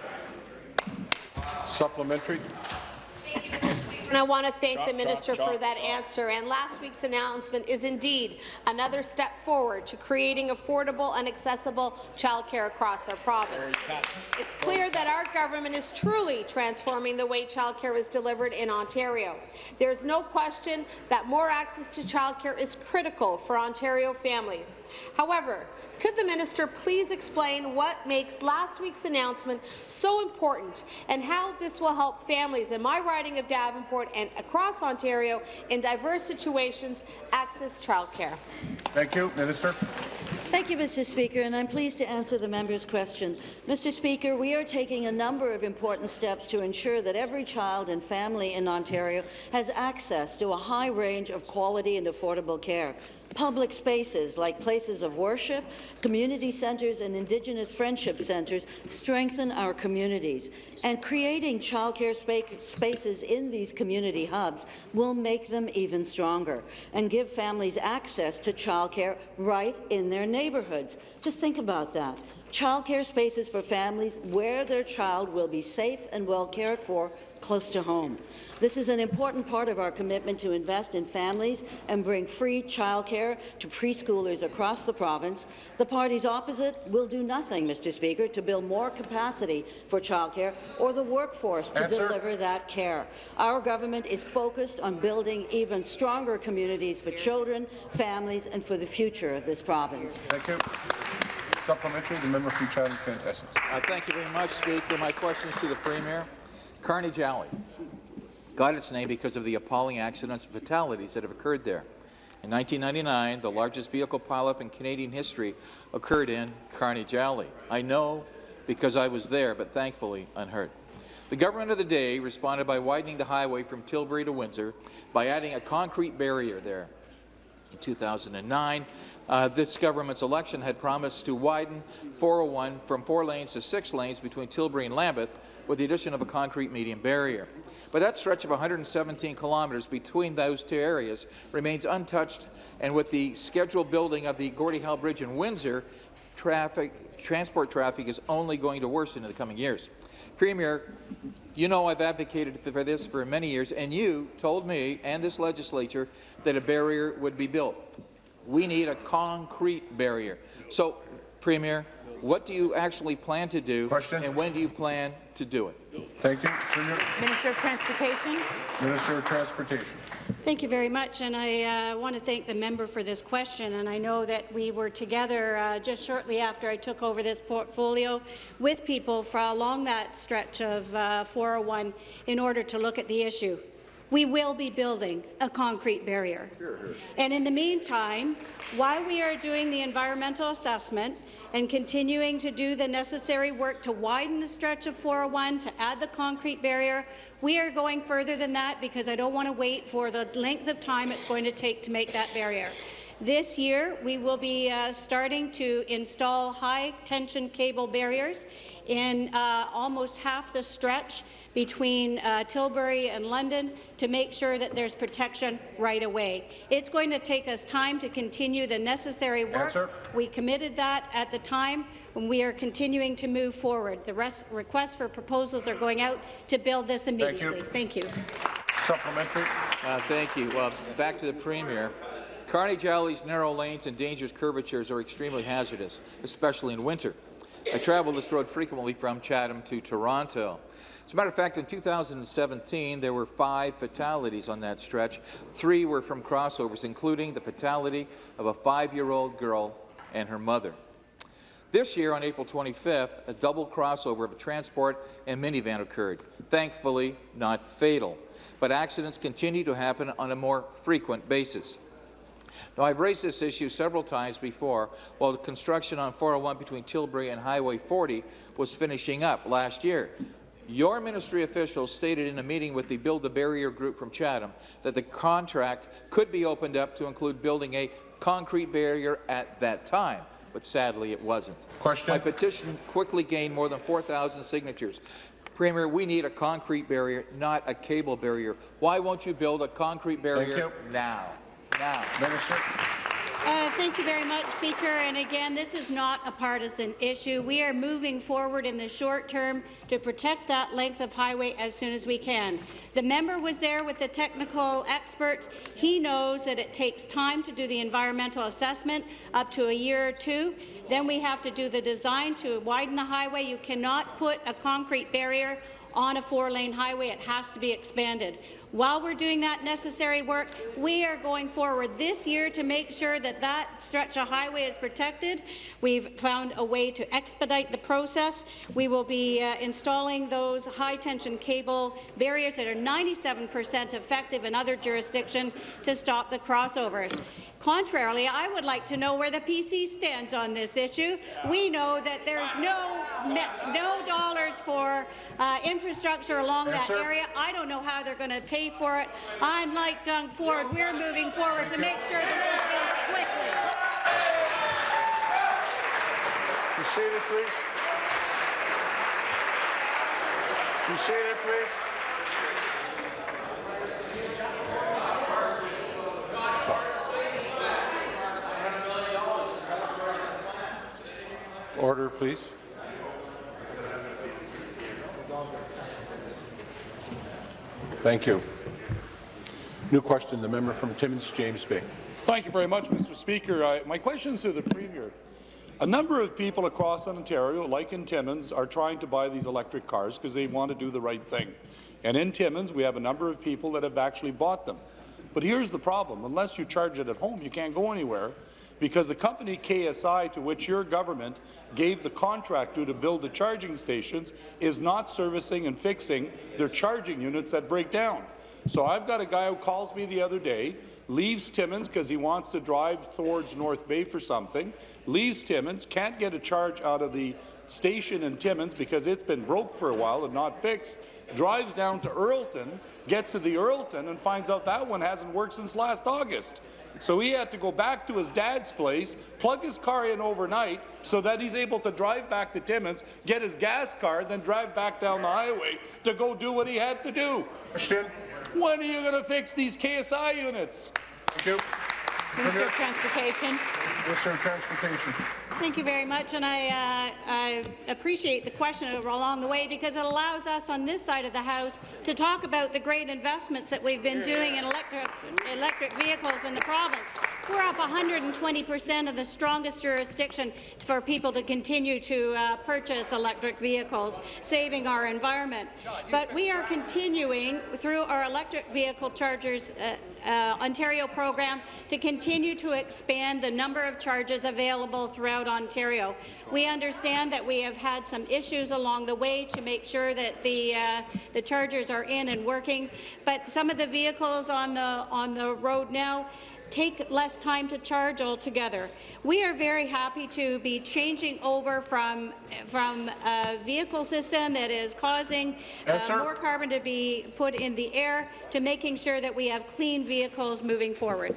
Supplementary. And I want to thank Chop, the chop, minister for chop, that answer. And last week's announcement is indeed another step forward to creating affordable and accessible childcare across our province. It's clear that our government is truly transforming the way childcare is delivered in Ontario. There's no question that more access to childcare is critical for Ontario families. However, could the minister please explain what makes last week's announcement so important and how this will help families in my riding of Davenport and across Ontario in diverse situations access childcare? Thank you. Minister. Thank you, Mr. Speaker, and I'm pleased to answer the member's question. Mr. Speaker, we are taking a number of important steps to ensure that every child and family in Ontario has access to a high range of quality and affordable care. Public spaces like places of worship, community centres and Indigenous friendship centres strengthen our communities, and creating childcare spa spaces in these community hubs will make them even stronger and give families access to childcare right in their neighbourhoods. Just think about that. Childcare spaces for families where their child will be safe and well cared for close to home. This is an important part of our commitment to invest in families and bring free childcare to preschoolers across the province. The parties opposite will do nothing, Mr. Speaker, to build more capacity for childcare or the workforce to Answer. deliver that care. Our government is focused on building even stronger communities for children, families, and for the future of this province. Thank you. Supplementary, the member from Chatham-Kent. Uh, thank you very much, Speaker. My question is to the Premier. Carnage Alley got its name because of the appalling accidents and fatalities that have occurred there. In 1999, the largest vehicle pileup in Canadian history occurred in Carnage Alley. I know because I was there, but thankfully unhurt. The government of the day responded by widening the highway from Tilbury to Windsor by adding a concrete barrier there. In 2009, uh, this government's election had promised to widen 401 from four lanes to six lanes between Tilbury and Lambeth with the addition of a concrete median barrier. But that stretch of 117 kilometres between those two areas remains untouched, and with the scheduled building of the Gordie Howe Bridge in Windsor, traffic, transport traffic is only going to worsen in the coming years. Premier, you know I've advocated for this for many years, and you told me and this legislature that a barrier would be built. We need a concrete barrier. So, Premier, what do you actually plan to do, Question? and when do you plan to do it? Thank you. Premier. Minister of Transportation. Minister of Transportation. Thank you very much, and I uh, want to thank the member for this question. And I know that we were together uh, just shortly after I took over this portfolio with people for along that stretch of uh, 401 in order to look at the issue we will be building a concrete barrier. And in the meantime, while we are doing the environmental assessment and continuing to do the necessary work to widen the stretch of 401 to add the concrete barrier, we are going further than that because I don't want to wait for the length of time it's going to take to make that barrier. This year, we will be uh, starting to install high-tension cable barriers in uh, almost half the stretch between uh, Tilbury and London to make sure that there's protection right away. It's going to take us time to continue the necessary work. Answer. We committed that at the time when we are continuing to move forward. The rest, requests for proposals are going out to build this immediately. Thank you. Thank you. Supplementary. Uh, thank you. Well, back to the Premier. Carnage Alley's narrow lanes and dangerous curvatures are extremely hazardous, especially in winter. I travel this road frequently from Chatham to Toronto. As a matter of fact, in 2017, there were five fatalities on that stretch. Three were from crossovers, including the fatality of a five-year-old girl and her mother. This year, on April 25th, a double crossover of a transport and minivan occurred. Thankfully, not fatal, but accidents continue to happen on a more frequent basis. Now, I've raised this issue several times before while the construction on 401 between Tilbury and Highway 40 was finishing up last year. Your ministry officials stated in a meeting with the Build the Barrier group from Chatham that the contract could be opened up to include building a concrete barrier at that time, but sadly it wasn't. Question. My petition quickly gained more than 4,000 signatures. Premier, we need a concrete barrier, not a cable barrier. Why won't you build a concrete barrier now? Minister. Uh, thank you very much, Speaker. And again, this is not a partisan issue. We are moving forward in the short term to protect that length of highway as soon as we can. The member was there with the technical experts. He knows that it takes time to do the environmental assessment, up to a year or two. Then we have to do the design to widen the highway. You cannot put a concrete barrier on a four-lane highway. It has to be expanded. While we're doing that necessary work, we are going forward this year to make sure that that stretch of highway is protected. We've found a way to expedite the process. We will be uh, installing those high-tension cable barriers that are 97 percent effective in other jurisdictions to stop the crossovers. Contrarily, I would like to know where the PC stands on this issue. We know that there's no no dollars for uh, infrastructure along Yes, that sir. area. I don't know how they're going to pay for it. Unlike Doug Ford, we're moving forward to make sure this is built quickly. Be seated, please. Be seated, please. Order. please. Thank you. New question, the member from Timmins, James Bay. Thank you very much, Mr. Speaker. I, my question is to the Premier. A number of people across Ontario, like in Timmins, are trying to buy these electric cars because they want to do the right thing. And in Timmins, we have a number of people that have actually bought them. But here's the problem. Unless you charge it at home, you can't go anywhere because the company KSI, to which your government gave the contract to to build the charging stations, is not servicing and fixing their charging units that break down. So I've got a guy who calls me the other day, leaves Timmins because he wants to drive towards North Bay for something, leaves Timmins, can't get a charge out of the station in Timmins because it's been broke for a while and not fixed, drives down to Earlton, gets to the Earlton and finds out that one hasn't worked since last August. So he had to go back to his dad's place, plug his car in overnight so that he's able to drive back to Timmins, get his gas card, then drive back down the highway to go do what he had to do. Question. When are you going to fix these KSI units? Thank you. Minister of Transportation. Minister of Transportation. Thank you very much, and I, uh, I, appreciate the question along the way because it allows us on this side of the House to talk about the great investments that we've been doing in electric, electric vehicles in the province. We're up 120 percent of the strongest jurisdiction for people to continue to uh, purchase electric vehicles, saving our environment. But we are continuing through our electric vehicle chargers uh, uh, Ontario program to continue to expand the number of charges available throughout Ontario. We understand that we have had some issues along the way to make sure that the uh, the chargers are in and working, but some of the vehicles on the on the road now take less time to charge altogether. We are very happy to be changing over from, from a vehicle system that is causing uh, more carbon to be put in the air to making sure that we have clean vehicles moving forward.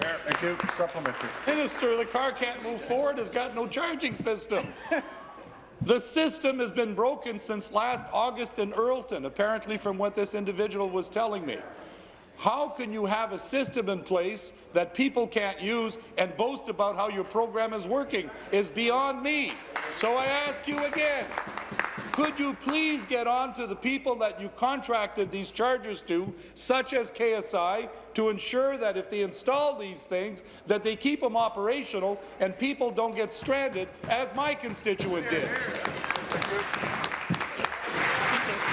Thank you. Supplementary. Minister, the car can't move forward. It's got no charging system. The system has been broken since last August in Earlton, apparently from what this individual was telling me. How can you have a system in place that people can't use and boast about how your program is working is beyond me. So I ask you again, could you please get on to the people that you contracted these charges to, such as KSI, to ensure that if they install these things, that they keep them operational and people don't get stranded, as my constituent did?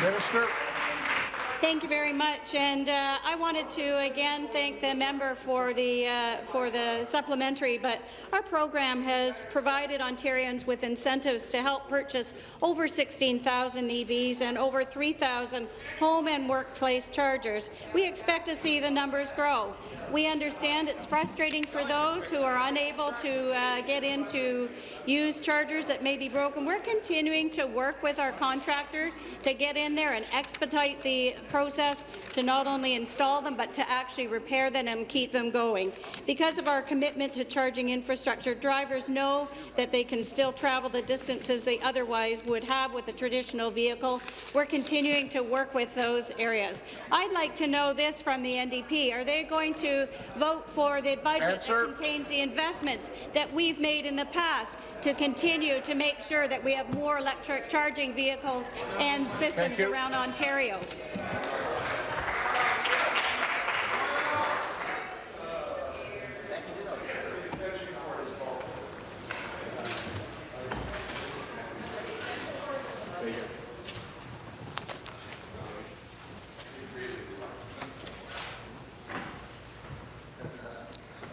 Minister. Thank you very much, and uh, I wanted to again thank the member for the uh, for the supplementary. But our program has provided Ontarians with incentives to help purchase over 16,000 EVs and over 3,000 home and workplace chargers. We expect to see the numbers grow. We understand it's frustrating for those who are unable to uh, get into use chargers that may be broken. We're continuing to work with our contractor to get in there and expedite the process to not only install them, but to actually repair them and keep them going. Because of our commitment to charging infrastructure, drivers know that they can still travel the distances they otherwise would have with a traditional vehicle. We're continuing to work with those areas. I'd like to know this from the NDP. Are they going to vote for the budget Answer. that contains the investments that we've made in the past to continue to make sure that we have more electric charging vehicles and systems around Ontario?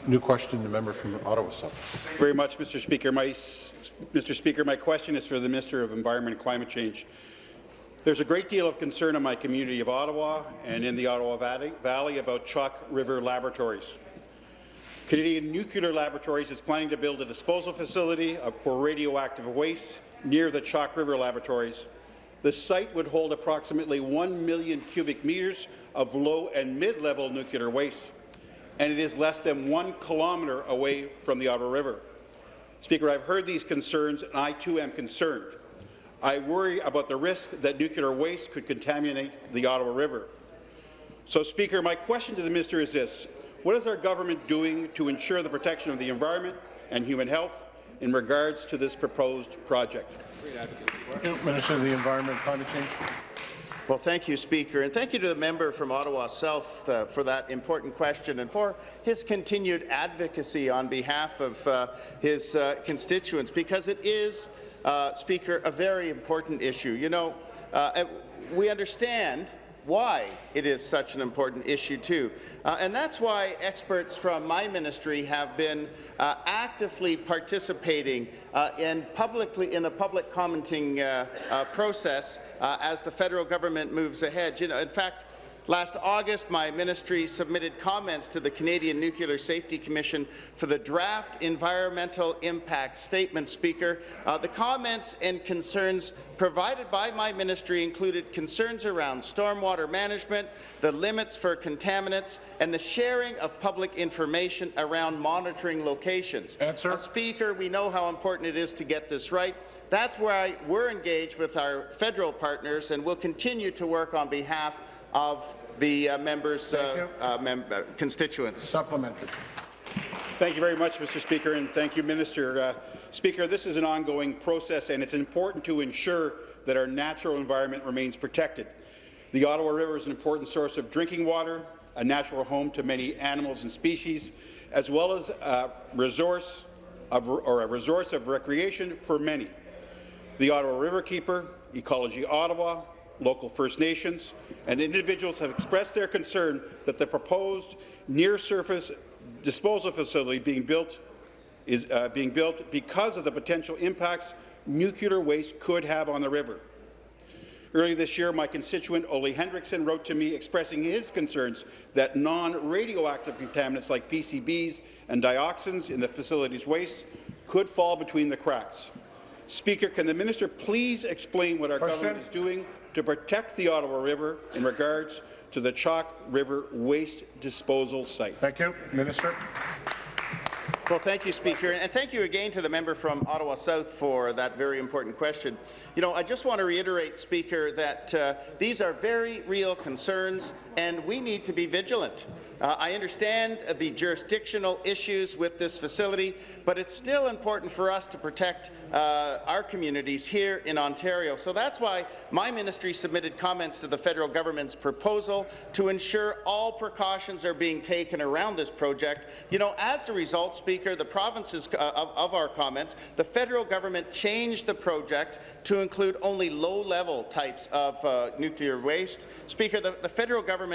New question, the member from Ottawa South. very much, Mr. Speaker. My, Mr. Speaker, my question is for the Minister of Environment and Climate Change. There's a great deal of concern in my community of Ottawa and in the Ottawa Valley, about Chalk River Laboratories. Canadian Nuclear Laboratories is planning to build a disposal facility for radioactive waste near the Chalk River Laboratories. The site would hold approximately 1 million cubic metres of low and mid-level nuclear waste, and it is less than one kilometre away from the Ottawa River. Speaker, I've heard these concerns, and I too am concerned. I worry about the risk that nuclear waste could contaminate the Ottawa River. So, Speaker, my question to the minister is this. What is our government doing to ensure the protection of the environment and human health in regards to this proposed project? Minister of the Environment Climate Change. Well, thank you, Speaker, and thank you to the member from Ottawa South uh, for that important question and for his continued advocacy on behalf of uh, his uh, constituents, because it is, uh, Speaker, a very important issue. You know, uh, we understand why it is such an important issue too. Uh, and that's why experts from my ministry have been uh, actively participating uh, in publicly in the public commenting uh, uh, process uh, as the federal government moves ahead. You know, in fact, Last August, my ministry submitted comments to the Canadian Nuclear Safety Commission for the draft environmental impact statement, Speaker. Uh, the comments and concerns provided by my ministry included concerns around stormwater management, the limits for contaminants, and the sharing of public information around monitoring locations. Answer. Uh, Speaker, we know how important it is to get this right. That's why we're engaged with our federal partners and will continue to work on behalf of the uh, members' uh, uh, mem uh, constituents. Supplementary. Thank you very much, Mr. Speaker, and thank you, Minister. Uh, Speaker, this is an ongoing process, and it's important to ensure that our natural environment remains protected. The Ottawa River is an important source of drinking water, a natural home to many animals and species, as well as a resource of, or a resource of recreation for many. The Ottawa Riverkeeper, Ecology Ottawa, local First Nations, and individuals have expressed their concern that the proposed near-surface disposal facility being built is uh, being built because of the potential impacts nuclear waste could have on the river. Earlier this year, my constituent Ole Hendrickson wrote to me expressing his concerns that non-radioactive contaminants like PCBs and dioxins in the facility's waste could fall between the cracks. Speaker, can the minister please explain what our Question. government is doing to protect the Ottawa River in regards to the Chalk River waste disposal site? Thank you. Minister. Well, thank you, Speaker, and thank you again to the member from Ottawa South for that very important question. You know, I just want to reiterate, Speaker, that uh, these are very real concerns, and we need to be vigilant. Uh, I understand the jurisdictional issues with this facility, but it's still important for us to protect uh, our communities here in Ontario. So that's why my ministry submitted comments to the federal government's proposal to ensure all precautions are being taken around this project. You know, as a result, Speaker, the provinces uh, of, of our comments, the federal government changed the project to include only low-level types of uh, nuclear waste. Speaker, the, the federal government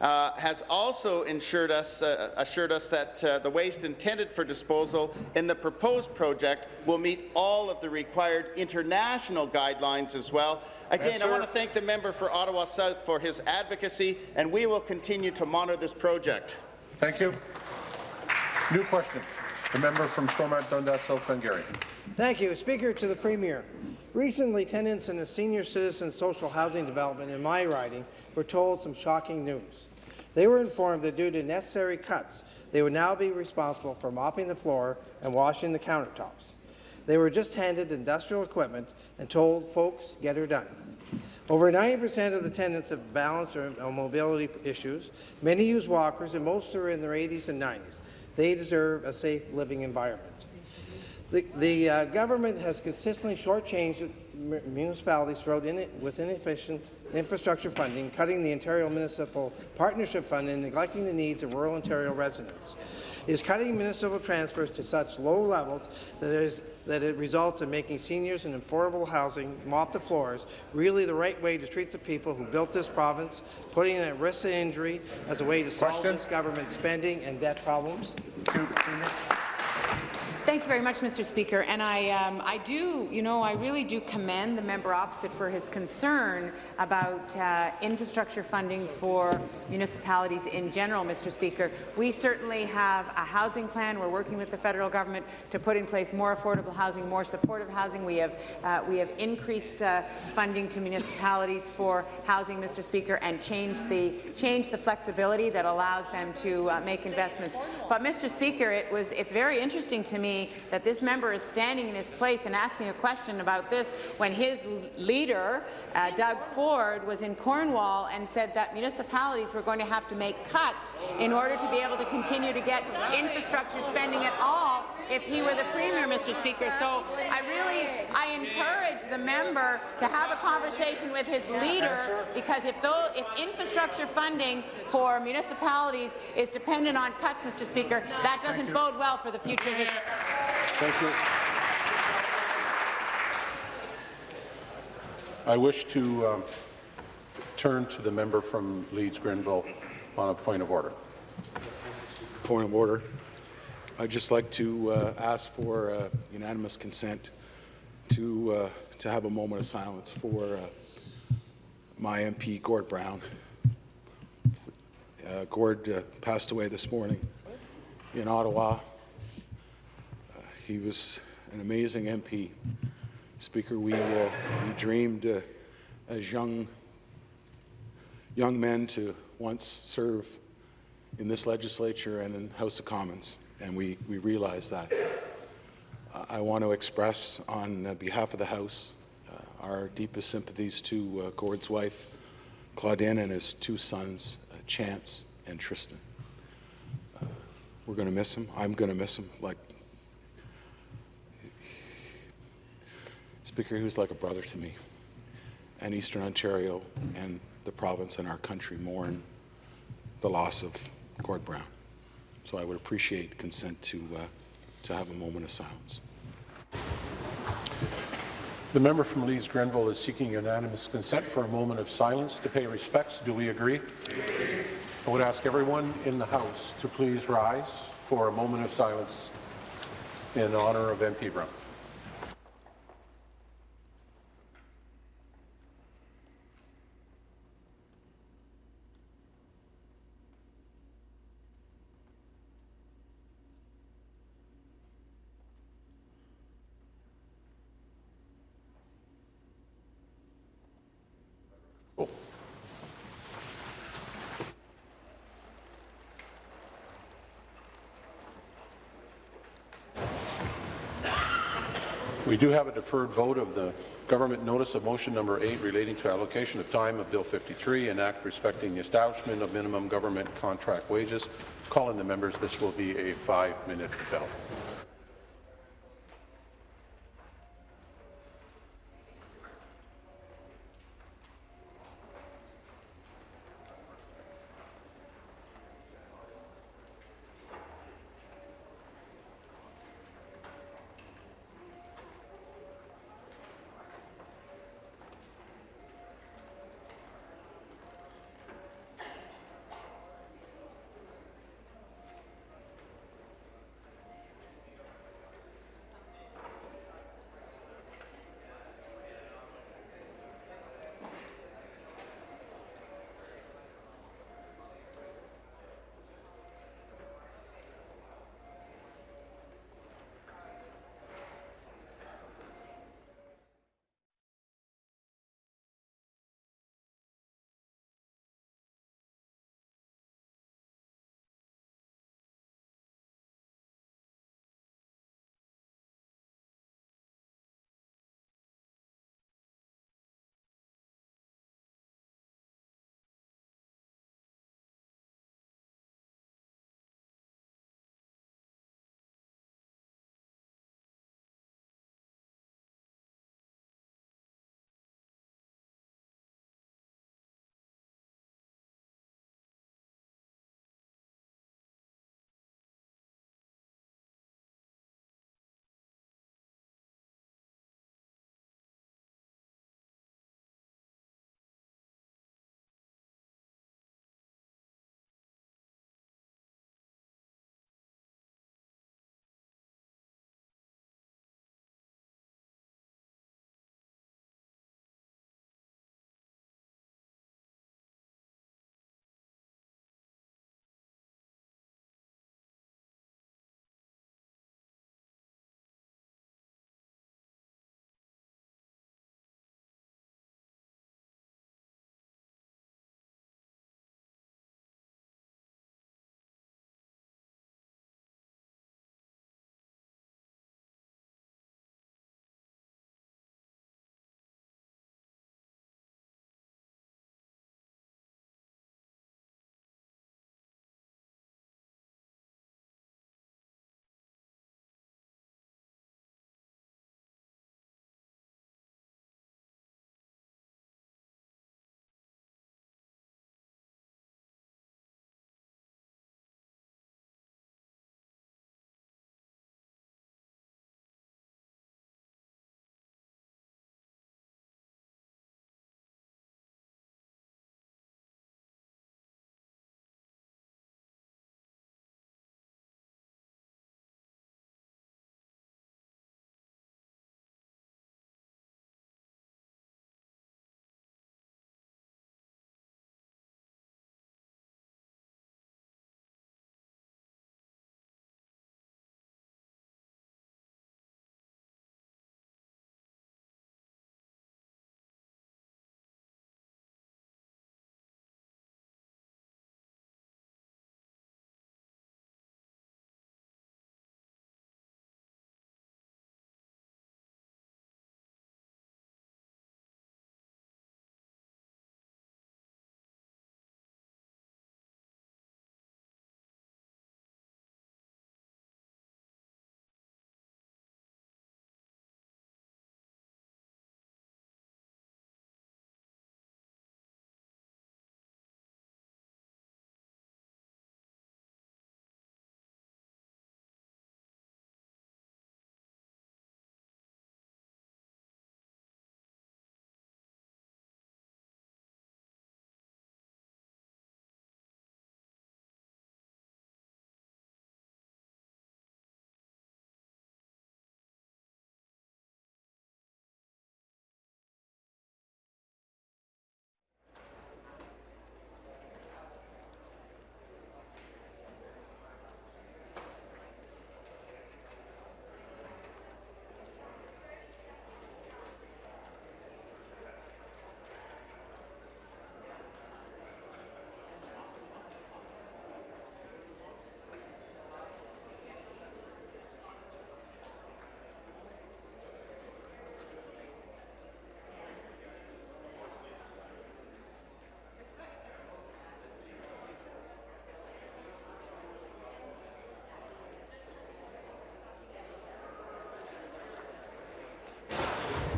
uh, has also ensured us, uh, assured us that uh, the waste intended for disposal in the proposed project will meet all of the required international guidelines as well. Again, I want to thank the member for Ottawa South for his advocacy, and we will continue to monitor this project. Thank you. New question. The member from Stormont Dundas, South Glengarry. Thank you. Speaker to the Premier. Recently, tenants in a senior citizen social housing development in my riding were told some shocking news. They were informed that due to necessary cuts, they would now be responsible for mopping the floor and washing the countertops. They were just handed industrial equipment and told, folks, get her done. Over 90% of the tenants have balance or mobility issues. Many use walkers, and most are in their 80s and 90s. They deserve a safe living environment. The, the uh, government has consistently shortchanged municipalities throughout in with inefficient infrastructure funding, cutting the Ontario Municipal Partnership Fund and neglecting the needs of rural Ontario residents. Is cutting municipal transfers to such low levels that it, is, that it results in making seniors and affordable housing mop the floors really the right way to treat the people who built this province, putting at risk of injury as a way to solve Question. this government's spending and debt problems? Thank you very much, Mr. Speaker. And I, um, I do, you know, I really do commend the member opposite for his concern about uh, infrastructure funding for municipalities in general, Mr. Speaker. We certainly have a housing plan. We're working with the federal government to put in place more affordable housing, more supportive housing. We have, uh, we have increased uh, funding to municipalities for housing, Mr. Speaker, and changed the, changed the flexibility that allows them to uh, make investments. But, Mr. Speaker, it was, it's very interesting to me me that this member is standing in his place and asking a question about this when his leader, uh, Doug Ford, was in Cornwall and said that municipalities were going to have to make cuts in order to be able to continue to get infrastructure spending at all if he were the Premier, Mr. Speaker. So I really, I encourage the member to have a conversation with his leader because if, though, if infrastructure funding for municipalities is dependent on cuts, Mr. Speaker, that doesn't bode well for the future of. Thank you. I wish to um, turn to the member from Leeds Grenville on a point of order. Point of order. I'd just like to uh, ask for uh, unanimous consent to uh, to have a moment of silence for uh, my MP Gord Brown. Uh, Gord uh, passed away this morning in Ottawa. He was an amazing MP. Speaker, we we dreamed as young young men to once serve in this legislature and in House of Commons and we, we realize that. Uh, I want to express on uh, behalf of the House uh, our deepest sympathies to uh, Gord's wife, Claudine, and his two sons, uh, Chance and Tristan. Uh, we're going to miss him. I'm going to miss him. Like Speaker, he was like a brother to me. And Eastern Ontario and the province and our country mourn the loss of Gord Brown. So I would appreciate consent to, uh, to have a moment of silence. The member from Leeds Grenville is seeking unanimous consent for a moment of silence to pay respects. Do we agree? I would ask everyone in the House to please rise for a moment of silence in honour of MP Brown. We do have a deferred vote of the government notice of motion number 8 relating to allocation of time of Bill 53, an act respecting the establishment of minimum government contract wages. Calling the members, this will be a five-minute bell.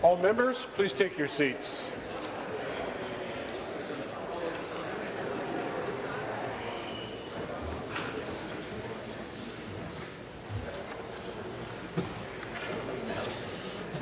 All members, please take your seats.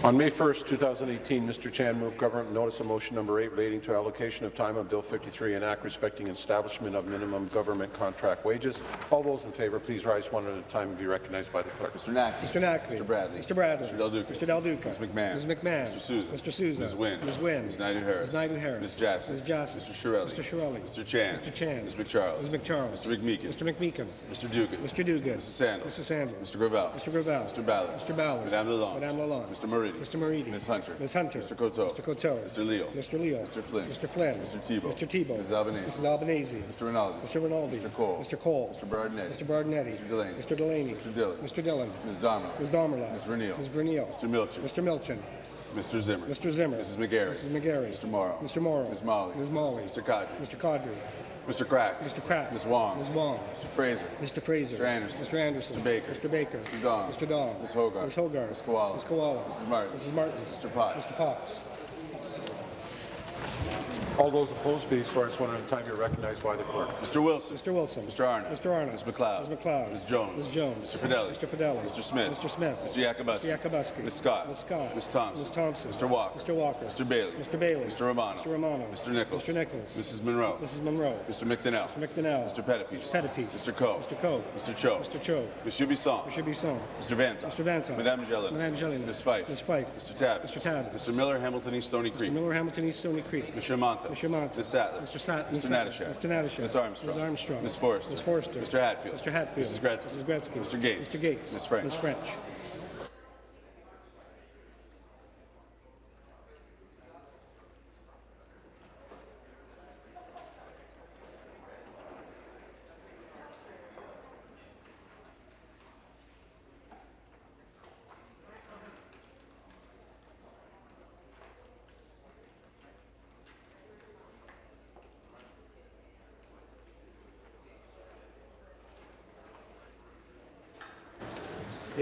On May 1st, 2018, Mr. Chan moved government notice of motion number 8 relating to allocation of time on Bill 53 and Act respecting establishment of minimum government contract wages. All those in favour, please rise one at a time and be recognized by the clerk. Mr. Naqvi. Mr. Naqvi. Mr. Bradley. Mr. Bradley. Mr. Del Duca. Mr. Del Duca. Ms. McMahon. Ms. McMahon. Mr. Sousa. Mr. Sousa. Ms. Wynne. Ms. Wynne. Ms. Naidoo-Harris. Ms. Naidoo-Harris. Ms. Jassy. Ms. Jassy. Mr. Chiarelli. Mr. Chiarelli. Mr. Chan. Mr. Chan. Ms. MacCharles. Ms. MacCharles. Mr. McMeekin. Mr. McMeekin. Mr. Duguid. Mr. Duguid. Mrs. Sandals. Mrs. Sandals. Mr. Gravelle. Mr. Gravelle. Mr. Ballard. Mr. Ballard. Madame Lalonde. Madame Lalonde. Mr. Moridi. Mr. Moridi. Ms. Hunter. Ms. Hunter. Mr. Coteau. Mr. Coteau. Mr. Leal. Mr. Leal. Mr. Flynn. Mr. Flynn. Mr. Thibeault. Mr. Thibeault. Mrs. Albanese. Mrs. Albanese. Mr. Rinaldi. Mr. Rinaldi. Mr. Colle. Mr. Colle. Mr. Berardinetti. Mr. Berardinetti. Mr. Delaney. Mr. Delaney. Mr. Dhillon. Mr. Dhillon. Ms. Damerla. Ms. Damerla. Ms. Vernile. Ms. Vernile. Mr. Milczyn. Mr. Milczyn. Mr. Zimmer. Mr. Zimmer. Mrs. McGarry. Mrs. McGarry. Mr. Mauro. Mr. Mauro. Ms. Malhi. Ms. Malhi. Mr. Qaadri. Mr. Qaadri. Mr. Crack. Mr. Pratt. Ms. Wong. Ms. Wong. Mr. Fraser. Mr. Fraser. Mr. Anderson. Mr. Anderson. Mr. Baker. Mr. Baker. Mr. Dong. Mr. Dong. Ms. Hoggarth. Ms. Hoggarth. Ms. Kiwala. Ms. Kiwala. Mrs. Martin. Mrs. Martins. Mr. Potts. Mr. Potts. All those opposed, please rise one at a time. You're recognized by the clerk. Mr. Wilson. Mr. Wilson. Mr. Arnott. Mr. Arnott. Ms. MacLeod. Ms. MacLeod. Ms. Jones. Ms. Jones. Mr. Fedeli. Mr. Fedeli. Mr. Smith. Mr. Smith. Mr. Yakabuski. Mr. Yakabuski. Ms. Scott. Ms. Scott. Ms. Thompson. Ms. Thompson. Mr. Walker. Mr. Walker. Mr. Bailey. Mr. Bailey. Mr. Romano. Mr. Romano. Mr. Nicholls. Mr. Nicholls. Mrs. Munro. Mrs. Munro. Mr. McDonell. Mr. McDonell. Mr. Pettapiece. Mr. Pettapiece. Mr. Coe. Mr. Coe. Mr. Cho. Mr. Cho. Monsieur Bisson. Mr. Bisson. Mr. Vanta. Mr. Vanta. Madame Gélinas. Madame Gélinas. Ms. Fife. Ms. Fife. Mr. Tabuns. Mr. Tabuns. Mr. Miller, Hamilton East Stoney Creek. Mr. Miller, Hamilton East Stoney Creek. Mr. Mantha. Mr. Mantha. Ms. Sattler. Mr. Sat- Mr. Ms. Mr. Natyshak. Ms. Armstrong. Ms. Armstrong. Ms. Forrester. Ms. Forrester. Mr. Hatfield. Mr. Hatfield. Mrs. Gretzky. Mrs. Gretzky. Mr. Gates. Mr. Gates. Ms. French. Ms. French.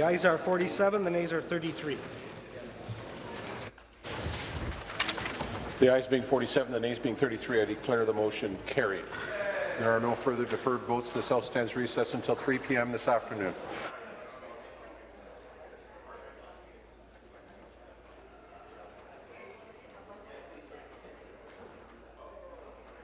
The ayes are 47, the nays are 33. The ayes being 47, the nays being 33, I declare the motion carried. There are no further deferred votes. This House stands recessed until 3 p.m. this afternoon.